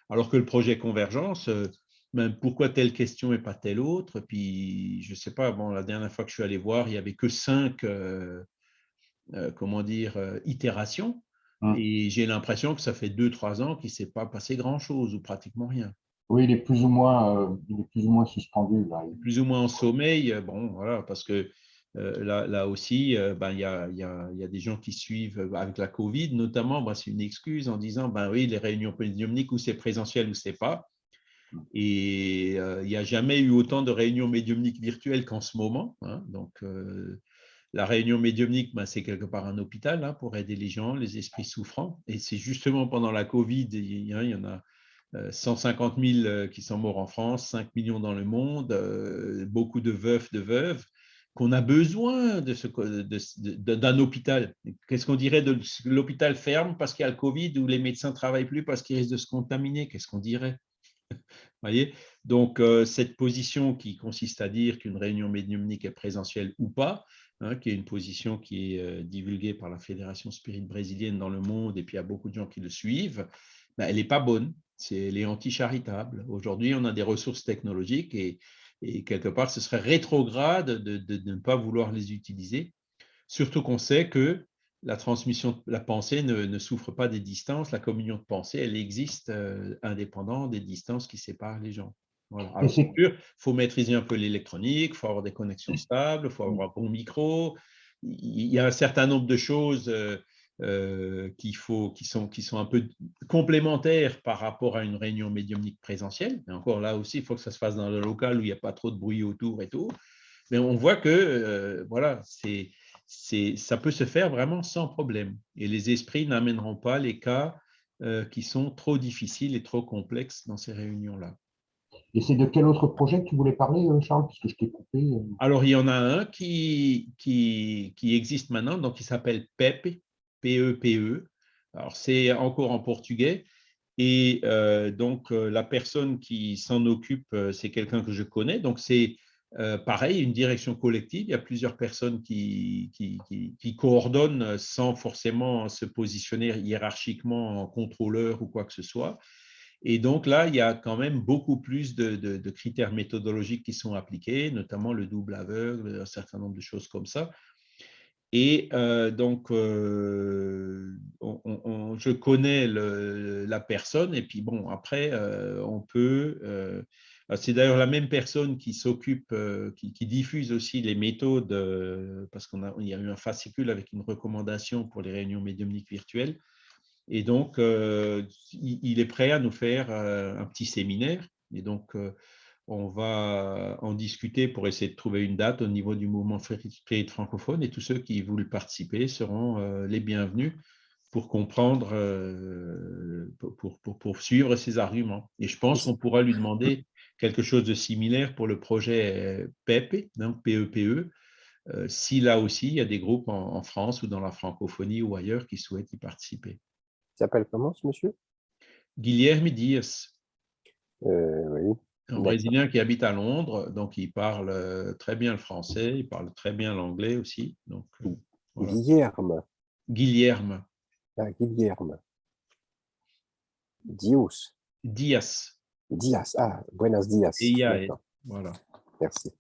Alors que le projet Convergence, euh, ben, pourquoi telle question et pas telle autre? Puis, je ne sais pas, bon, la dernière fois que je suis allé voir, il n'y avait que cinq, euh, comment dire, itérations. Mmh. Et j'ai l'impression que ça fait deux, trois ans qu'il ne s'est pas passé grand-chose ou pratiquement rien. Oui, il est plus ou moins, euh, il est plus ou moins suspendu. Là. Plus ou moins en sommeil, bon, voilà, parce que euh, là, là, aussi, euh, ben, il y, a, y, a, y, a, des gens qui suivent avec la Covid, notamment, ben, c'est une excuse en disant, ben oui, les réunions médiumniques, ou c'est présentiel ou c'est pas. Mmh. Et il n'y a jamais eu autant de réunions médiumniques virtuelles qu'en ce moment. Hein, donc, la réunion médiumnique, ben, c'est quelque part un hôpital hein, pour aider les gens, les esprits souffrants. Et c'est justement pendant la Covid, il y, en a 150 euh, 000 euh, qui sont morts en France, 5 millions dans le monde, euh, beaucoup de veufs, de veuves, qu'on a besoin d'un hôpital. Qu'est-ce qu'on dirait de l'hôpital ferme parce qu'il y a le Covid ou les médecins ne travaillent plus parce qu'ils risquent de se contaminer? Qu'est-ce qu'on dirait? [laughs] Voyez? Donc, cette position qui consiste à dire qu'une réunion médiumnique est présentielle ou pas, Hein, qui est une position qui est euh, divulguée par la Fédération Spirit brésilienne dans le monde, et puis il y a beaucoup de gens qui le suivent, ben, elle n'est pas bonne, elle est anti-charitable. Aujourd'hui, on a des ressources technologiques et, quelque part, ce serait rétrograde de, ne pas vouloir les utiliser, surtout qu'on sait que la transmission de la pensée ne, souffre pas des distances, la communion de pensée, elle existe euh, indépendant des distances qui séparent les gens. Alors, c'est sûr, il faut maîtriser un peu l'électronique, il faut avoir des connexions stables, il faut avoir un bon micro. Il y a un certain nombre de choses euh, euh, faut, qui, sont, qui sont un peu complémentaires par rapport à une réunion médiumnique présentielle. Mais encore là aussi, il faut que ça se fasse dans le local où il n'y a pas trop de bruit autour et tout. Mais on voit que euh, voilà, c'est, ça peut se faire vraiment sans problème. Et les esprits n'amèneront pas les cas qui sont trop difficiles et trop complexes dans ces réunions-là. Et c'est de quel autre projet que tu voulais parler, euh, Charles, puisque je t'ai coupé euh Alors, il y en a un qui, qui, existe maintenant, donc il s'appelle PEP, P-E-P-E. E. Alors, c'est encore en portugais. Et euh, donc, la personne qui s'en occupe, c'est quelqu'un que je connais. Donc, c'est pareil, une direction collective. Il y a plusieurs personnes qui, qui, coordonnent sans forcément se positionner hiérarchiquement en contrôleur ou quoi que ce soit. Et donc là, il y a quand même beaucoup plus de, critères méthodologiques qui sont appliqués, notamment le double aveugle, un certain nombre de choses comme ça. Et euh, donc, euh, je connais la personne, et puis bon, après, euh, on peut... c'est d'ailleurs la même personne qui s'occupe, qui, diffuse aussi les méthodes, parce qu'il y a eu un fascicule avec une recommandation pour les réunions médiumniques virtuelles. Et donc, euh, il est prêt à nous faire euh, un petit séminaire. Et donc, euh, on va en discuter pour essayer de trouver une date au niveau du mouvement spirit francophone. Et tous ceux qui veulent participer seront les bienvenus pour comprendre, pour, pour, pour, suivre ses arguments. Et je pense qu'on pourra lui demander quelque chose de similaire pour le projet PEP, donc PEPE, si là aussi il y a des groupes en France ou dans la francophonie ou ailleurs qui souhaitent y participer. S'appelle comment ce monsieur? Guilherme Dias. Euh, oui. Un Brésilien qui habite à Londres, donc il parle euh, très bien le français, il parle très bien l'anglais aussi. Donc, euh, Guilherme. Guilherme. Ah, Guilherme. Dios. Dias. Dias. Ah, buenos dias. Voilà. Merci.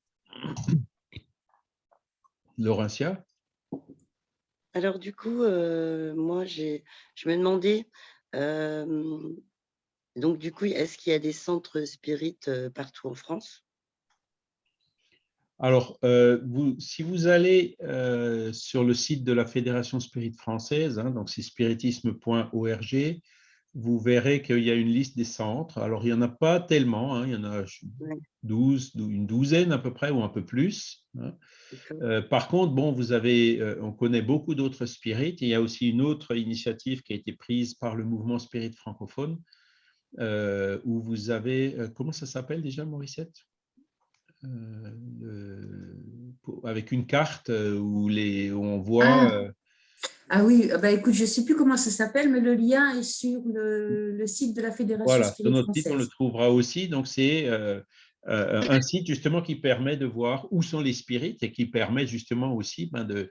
Laurentia? Alors du coup, euh, moi, je me demandais, donc du coup, est-ce qu'il y a des centres spirites partout en France? Alors, euh, si vous allez sur le site de la Fédération Spirit Française, hein, donc c'est spiritisme.org, vous verrez qu'il y a une liste des centres. Alors, il n'y en a pas tellement, hein, il y en a 12, une douzaine à peu près ou un peu plus. Hein. Euh, par contre, bon, vous avez, euh, on connaît beaucoup d'autres spirites. Il y a aussi une autre initiative qui a été prise par le mouvement spirit francophone, euh, où vous avez, comment ça s'appelle déjà, Mauricette Avec une carte où, les, on voit... Ah. Ah oui, bah écoute, je ne sais plus comment ça s'appelle, mais le lien est sur le, site de la Fédération Voilà, sur notre site, on le trouvera aussi. Donc, c'est euh, euh, un site justement qui permet de voir où sont les spirites et qui permet justement aussi ben, de,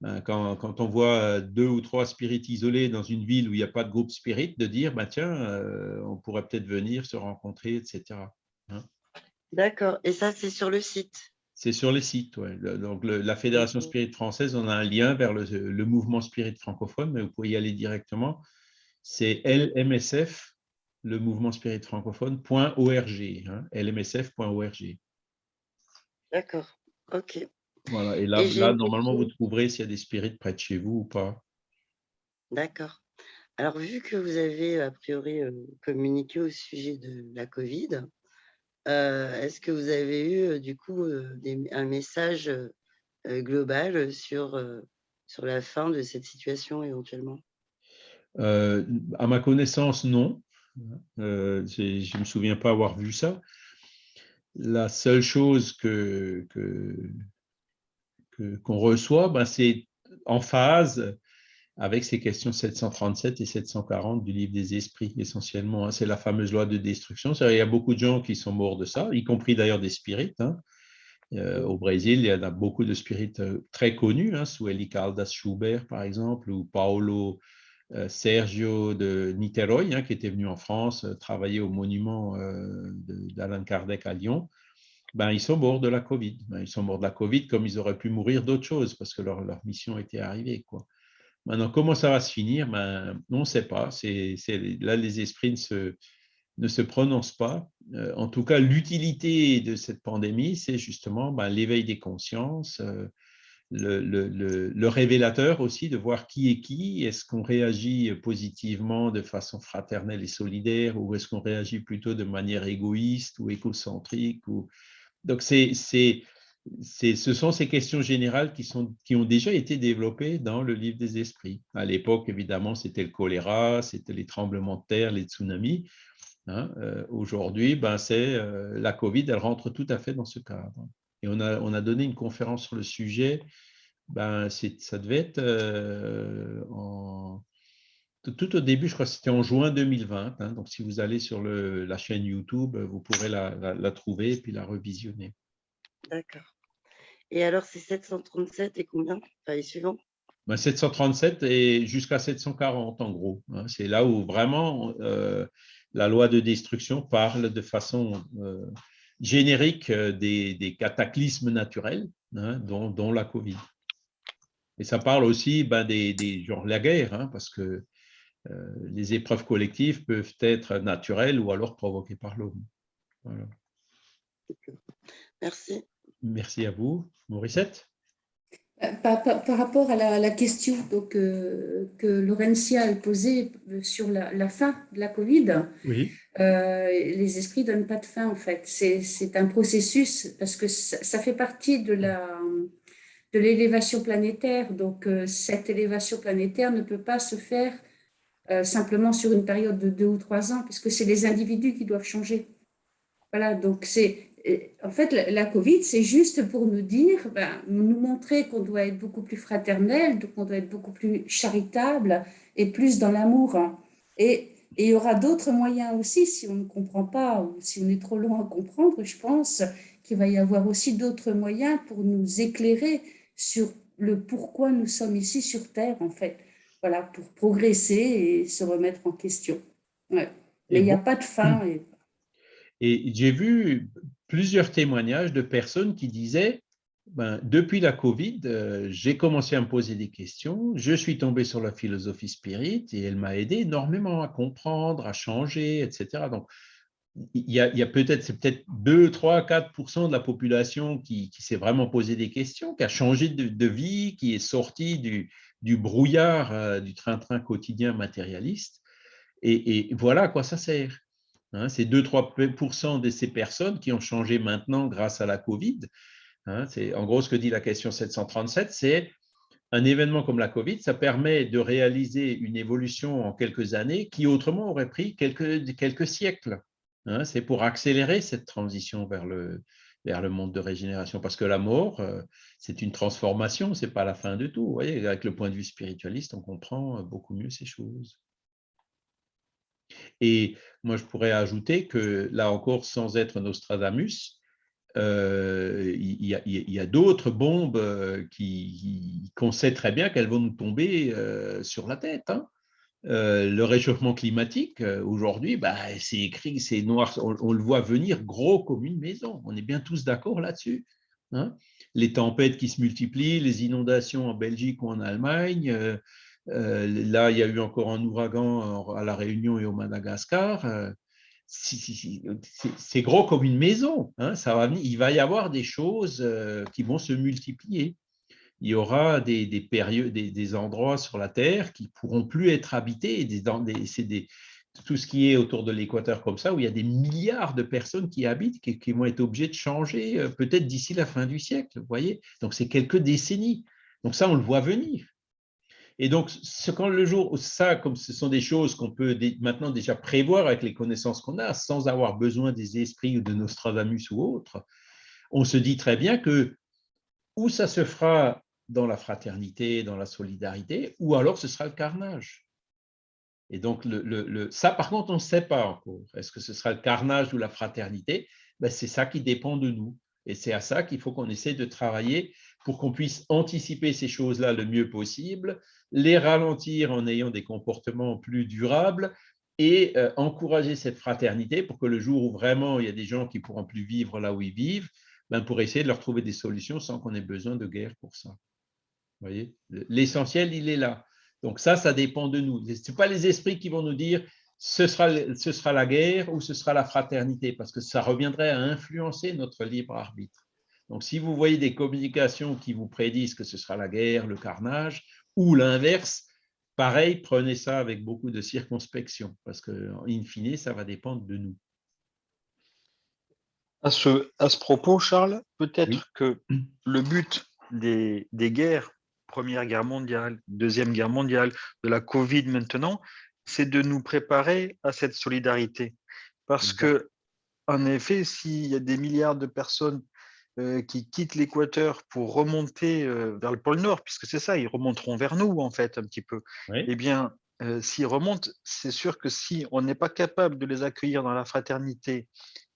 ben, quand, quand, on voit deux ou trois spirites isolés dans une ville où il n'y a pas de groupe spirit, de dire, ben, tiens, euh, on pourrait peut-être venir se rencontrer, etc. Hein. D'accord, et ça, c'est sur le site? C'est sur les sites. Ouais. donc, la Fédération Spirit française, on a un lien vers le, mouvement Spirit francophone, mais vous pouvez y aller directement. C'est LMSF, le mouvement Spirit francophone.org, hein, lmsf.org. D'accord, ok. Voilà, et là, là normalement, vous trouverez s'il y a des spirites près de chez vous ou pas. D'accord. Alors, vu que vous avez a priori euh, communiqué au sujet de la COVID, euh, est-ce que vous avez eu euh, du coup un message global sur, sur la fin de cette situation éventuellement? À ma connaissance, non. Je ne me souviens pas avoir vu ça. La seule chose que qu'on reçoit, ben, c'est en phase avec ces questions 737 et 740 du livre des esprits, essentiellement. Hein. C'est la fameuse loi de destruction. Il y a beaucoup de gens qui sont morts de ça, y compris d'ailleurs des spirites. Hein. Euh, au Brésil, il y en a beaucoup de spirites euh, très connus, hein, sous Eli Caldas Schubert, par exemple, ou Paolo Sergio de Niterói, hein, qui était venu en France travailler au monument d'Alain Kardec à Lyon, ben, ils sont morts de la Covid. Ben, ils sont morts de la Covid comme ils auraient pu mourir d'autres choses parce que leur, leur, mission était arrivée. Maintenant, comment ça va se finir? Ben, On ne sait pas. Là, les esprits ne se, ne se prononcent pas. Euh, en tout cas, l'utilité de cette pandémie, c'est justement ben, l'éveil des consciences, euh, le, révélateur aussi de voir qui est qui. Est-ce qu'on réagit positivement de façon fraternelle et solidaire ou est-ce qu'on réagit plutôt de manière égoïste ou écocentrique ou donc, c'est, ce sont ces questions générales qui, sont, qui ont déjà été développées dans le livre des esprits. À l'époque, évidemment, c'était le choléra, c'était les tremblements de terre, les tsunamis. Hein. Euh, aujourd'hui, ben, c'est euh, la Covid, elle rentre tout à fait dans ce cadre. Et on a, on a donné une conférence sur le sujet. Ben, ça devait être euh, en, tout au début, je crois que c'était en juin 2020. Hein, donc, si vous allez sur le, la chaîne YouTube, vous pourrez la, la, trouver et puis la revisionner. D'accord. Et alors, c'est 737 et combien? Enfin, les suivants? Ben, 737 et jusqu'à 740 en gros. Hein. c'est là où vraiment euh, la loi de destruction parle de façon euh, générique euh, des, des, cataclysmes naturels, hein, dont, dont, la Covid. Et ça parle aussi ben, des, des genre la guerre, hein, parce que euh, les épreuves collectives peuvent être naturelles ou alors provoquées par l'homme. Merci. Merci à vous. Morissette? Euh, par, rapport à la, question donc, euh, que Laurentia a posée sur la, fin de la Covid, oui. les esprits ne donnent pas de fin en fait. C'est un processus parce que ça, ça fait partie de la de l'élévation planétaire. Donc cette élévation planétaire ne peut pas se faire euh, simplement sur une période de deux ou trois ans, puisque c'est les individus qui doivent changer. Voilà, donc c'est en fait la, Covid, c'est juste pour nous dire, ben, nous montrer qu'on doit être beaucoup plus fraternel, qu'on doit être beaucoup plus charitable et plus dans l'amour. Et, il y aura d'autres moyens aussi, si on ne comprend pas ou si on est trop loin à comprendre, je pense qu'il va y avoir aussi d'autres moyens pour nous éclairer sur le pourquoi nous sommes ici sur Terre, en fait voilà, pour progresser et se remettre en question. Mais il n'y a pas de fin. Et, [clears throat] et j'ai vu plusieurs témoignages de personnes qui disaient ben, depuis la Covid, euh, j'ai commencé à me poser des questions, je suis tombé sur la philosophie spirit et elle m'a aidé énormément à comprendre, à changer, etc. Donc, il y a, peut-être, c'est peut-être 2, 3, 4 de la population qui, s'est vraiment posé des questions, qui a changé de, vie, qui est sorti du, du brouillard euh, du train-train quotidien matérialiste. Et, voilà à quoi ça sert. Hein. c'est 2-3% de ces personnes qui ont changé maintenant grâce à la Covid. Hein. c'est en gros ce que dit la question 737, c'est un événement comme la Covid, ça permet de réaliser une évolution en quelques années qui autrement aurait pris quelques, siècles. Hein. c'est pour accélérer cette transition vers le, monde de régénération. Parce que la mort, euh, c'est une transformation, ce n'est pas la fin de tout. Voyez, avec le point de vue spiritualiste, on comprend beaucoup mieux ces choses. Et moi, je pourrais ajouter que, là encore, sans être Nostradamus, euh, il y a, d'autres bombes euh, qui, qu'on sait très bien qu'elles vont nous tomber sur la tête. Hein. Euh, le réchauffement climatique, euh, aujourd'hui, bah, c'est écrit, c'est noir, on, le voit venir gros comme une maison. On est bien tous d'accord là-dessus. Hein. les tempêtes qui se multiplient, les inondations en Belgique ou en Allemagne. Euh, là, il y a eu encore un ouragan à La Réunion et au Madagascar. c'est gros comme une maison. Hein. il va y avoir des choses qui vont se multiplier il y aura des, périodes, des, endroits sur la Terre qui pourront plus être habités. Tout ce qui est autour de l'équateur comme ça, où il y a des milliards de personnes qui habitent, qui, vont être obligées de changer euh, peut-être d'ici la fin du siècle. Voyez Donc, c'est quelques décennies. Donc, ça, on le voit venir. Et donc, quand le jour, ça, comme ce sont des choses qu'on peut maintenant déjà prévoir avec les connaissances qu'on a, sans avoir besoin des esprits ou de Nostradamus ou autres, on se dit très bien que où ça se fera dans la fraternité, dans la solidarité, ou alors ce sera le carnage. Et donc, ça, par contre, on ne sait pas encore. Est-ce que ce sera le carnage ou la fraternité? Ben, C'est ça qui dépend de nous. Et c'est à ça qu'il faut qu'on essaie de travailler pour qu'on puisse anticiper ces choses-là le mieux possible, les ralentir en ayant des comportements plus durables et euh, encourager cette fraternité pour que le jour où vraiment il y a des gens qui pourront plus vivre là où ils vivent, ben pour essayer de leur trouver des solutions sans qu'on ait besoin de guerre pour ça. Voyez L'essentiel, il est là. Donc ça, ça dépend de nous. Ce n'est pas les esprits qui vont nous dire ce sera la guerre ou ce sera la fraternité, parce que ça reviendrait à influencer notre libre arbitre. Donc si vous voyez des communications qui vous prédisent que ce sera la guerre, le carnage, ou l'inverse, pareil, prenez ça avec beaucoup de circonspection, parce que in fine, ça va dépendre de nous. À ce, à ce propos, Charles, peut-être que le but des, des guerres, Première Guerre mondiale, Deuxième Guerre mondiale, de la Covid maintenant, c'est de nous préparer à cette solidarité. Parce que, en effet, s'il y a des milliards de personnes euh, qui quittent l'équateur pour remonter euh, vers le pôle Nord, puisque c'est ça, ils remonteront vers nous, en fait, un petit peu, eh bien, euh, s'ils remontent, c'est sûr que si on n'est pas capable de les accueillir dans la fraternité,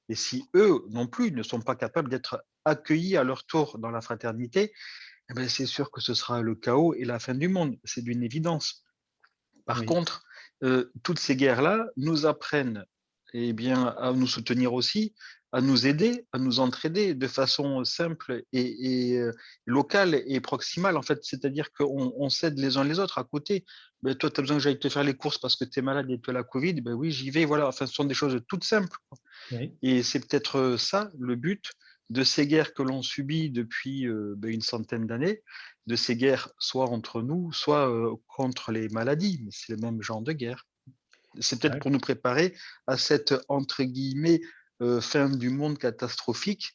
et si eux non plus ne sont pas capables d'être accueillis à leur tour dans la fraternité, eh c'est sûr que ce sera le chaos et la fin du monde. C'est d'une évidence. Par contre, toutes ces guerres-là nous apprennent eh bien, à nous soutenir aussi, à nous aider, à nous entraider de façon simple et, locale et proximale, en fait. C'est-à-dire qu'on on s'aide les uns les autres à côté. Ben, toi, tu as besoin que j'aille te faire les courses parce que tu es malade et tu as la Covid. Ben oui, j'y vais. Voilà. Enfin, ce sont des choses toutes simples. Et c'est peut-être ça le but de ces guerres que l'on subit depuis ben, une centaine d'années, de ces guerres soit entre nous, soit contre les maladies, mais c'est le même genre de guerre. C'est peut-être pour nous préparer à cette, entre guillemets, fin du monde catastrophique,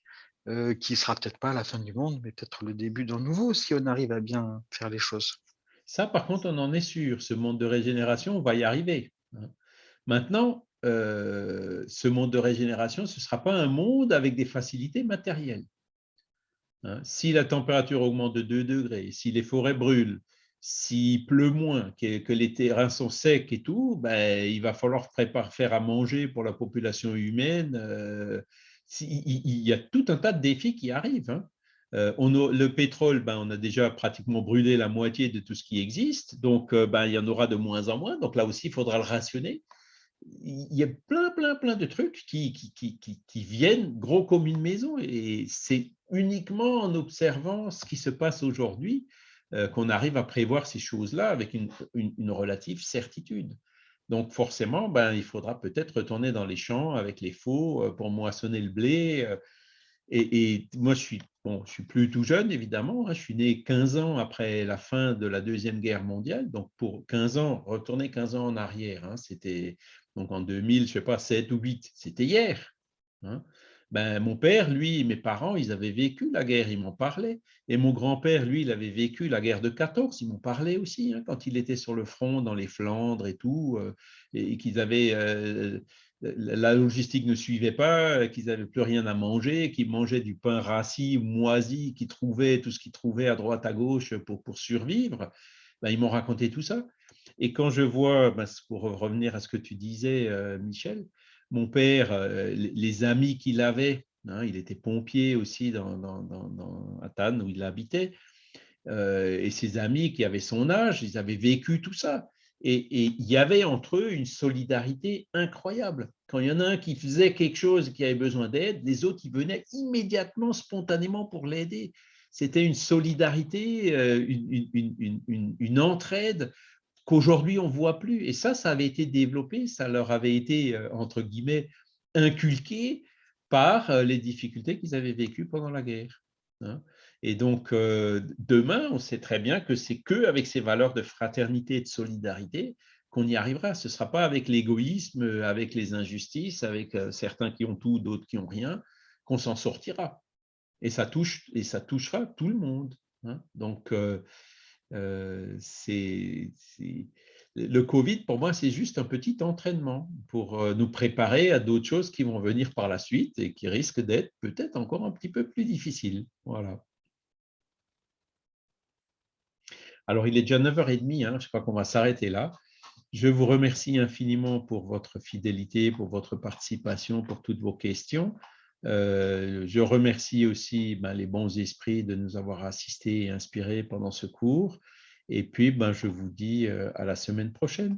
qui sera peut-être pas la fin du monde, mais peut-être le début d'un nouveau, si on arrive à bien faire les choses. Ça, par contre, on en est sûr. Ce monde de régénération, on va y arriver. Hein. Maintenant, ce monde de régénération, ce ne sera pas un monde avec des facilités matérielles. Hein, si la température augmente de 2 degrés, si les forêts brûlent, s'il pleut moins, que, les terrains sont secs et tout, ben, il va falloir préparer, faire à manger pour la population humaine. Euh, il, y a tout un tas de défis qui arrivent. Hein. Euh, on le pétrole, ben, on a déjà pratiquement brûlé la moitié de tout ce qui existe, donc euh, ben, il y en aura de moins en moins. Donc là aussi, il faudra le rationner. Il y a plein, plein, plein de trucs qui, qui, qui, qui viennent gros comme une maison et c'est uniquement en observant ce qui se passe aujourd'hui qu'on arrive à prévoir ces choses-là avec une, relative certitude. Donc forcément, ben, il faudra peut-être retourner dans les champs avec les faux euh, pour moissonner le blé. Euh, et, moi, je suis, bon, je suis plus tout jeune, évidemment. Hein. je suis né 15 ans après la fin de la Deuxième Guerre mondiale. Donc pour 15 ans, retourner 15 ans en arrière, hein, c'était donc en 2000, je sais pas, 7 ou 8, c'était hier. Hein. Ben, mon père, lui, mes parents, ils avaient vécu la guerre, ils m'en parlaient. Et mon grand-père, lui, il avait vécu la guerre de 14, ils m'en parlaient aussi, hein, quand il était sur le front, dans les Flandres et tout, euh, et, qu'ils avaient, euh, la logistique ne suivait pas, qu'ils n'avaient plus rien à manger, qu'ils mangeaient du pain rassis moisi, qu'ils trouvaient tout ce qu'ils trouvaient à droite, à gauche pour, pour survivre. Ben, ils m'ont raconté tout ça. Et quand je vois, ben, pour revenir à ce que tu disais, euh, Michel, mon père, euh, les amis qu'il avait, hein, il était pompier aussi dans, dans, à Tannes où il habitait, euh, et ses amis qui avaient son âge, ils avaient vécu tout ça. Et, il y avait entre eux une solidarité incroyable. Quand il y en a un qui faisait quelque chose qui avait besoin d'aide, les autres, ils venaient immédiatement, spontanément pour l'aider. C'était une solidarité, euh, une entraide qu'aujourd'hui on ne voit plus. Et ça, ça avait été développé, ça leur avait été, euh, entre guillemets, inculqué par euh, les difficultés qu'ils avaient vécues pendant la guerre. Hein. Et donc, euh, demain, on sait très bien que c'est que avec ces valeurs de fraternité et de solidarité qu'on y arrivera. Ce ne sera pas avec l'égoïsme, avec les injustices, avec certains qui ont tout, d'autres qui n'ont rien, qu'on s'en sortira. Et ça, touche, et ça touchera tout le monde. Hein. Donc, c'est le Covid, pour moi, c'est juste un petit entraînement pour nous préparer à d'autres choses qui vont venir par la suite et qui risquent d'être peut-être encore un petit peu plus difficiles. Voilà. Alors, il est déjà 9h30, hein, je crois qu'on va s'arrêter là. Je vous remercie infiniment pour votre fidélité, pour votre participation, pour toutes vos questions. Je remercie aussi ben, les bons esprits de nous avoir assistés et inspirés pendant ce cours. Et puis, ben, je vous dis à la semaine prochaine.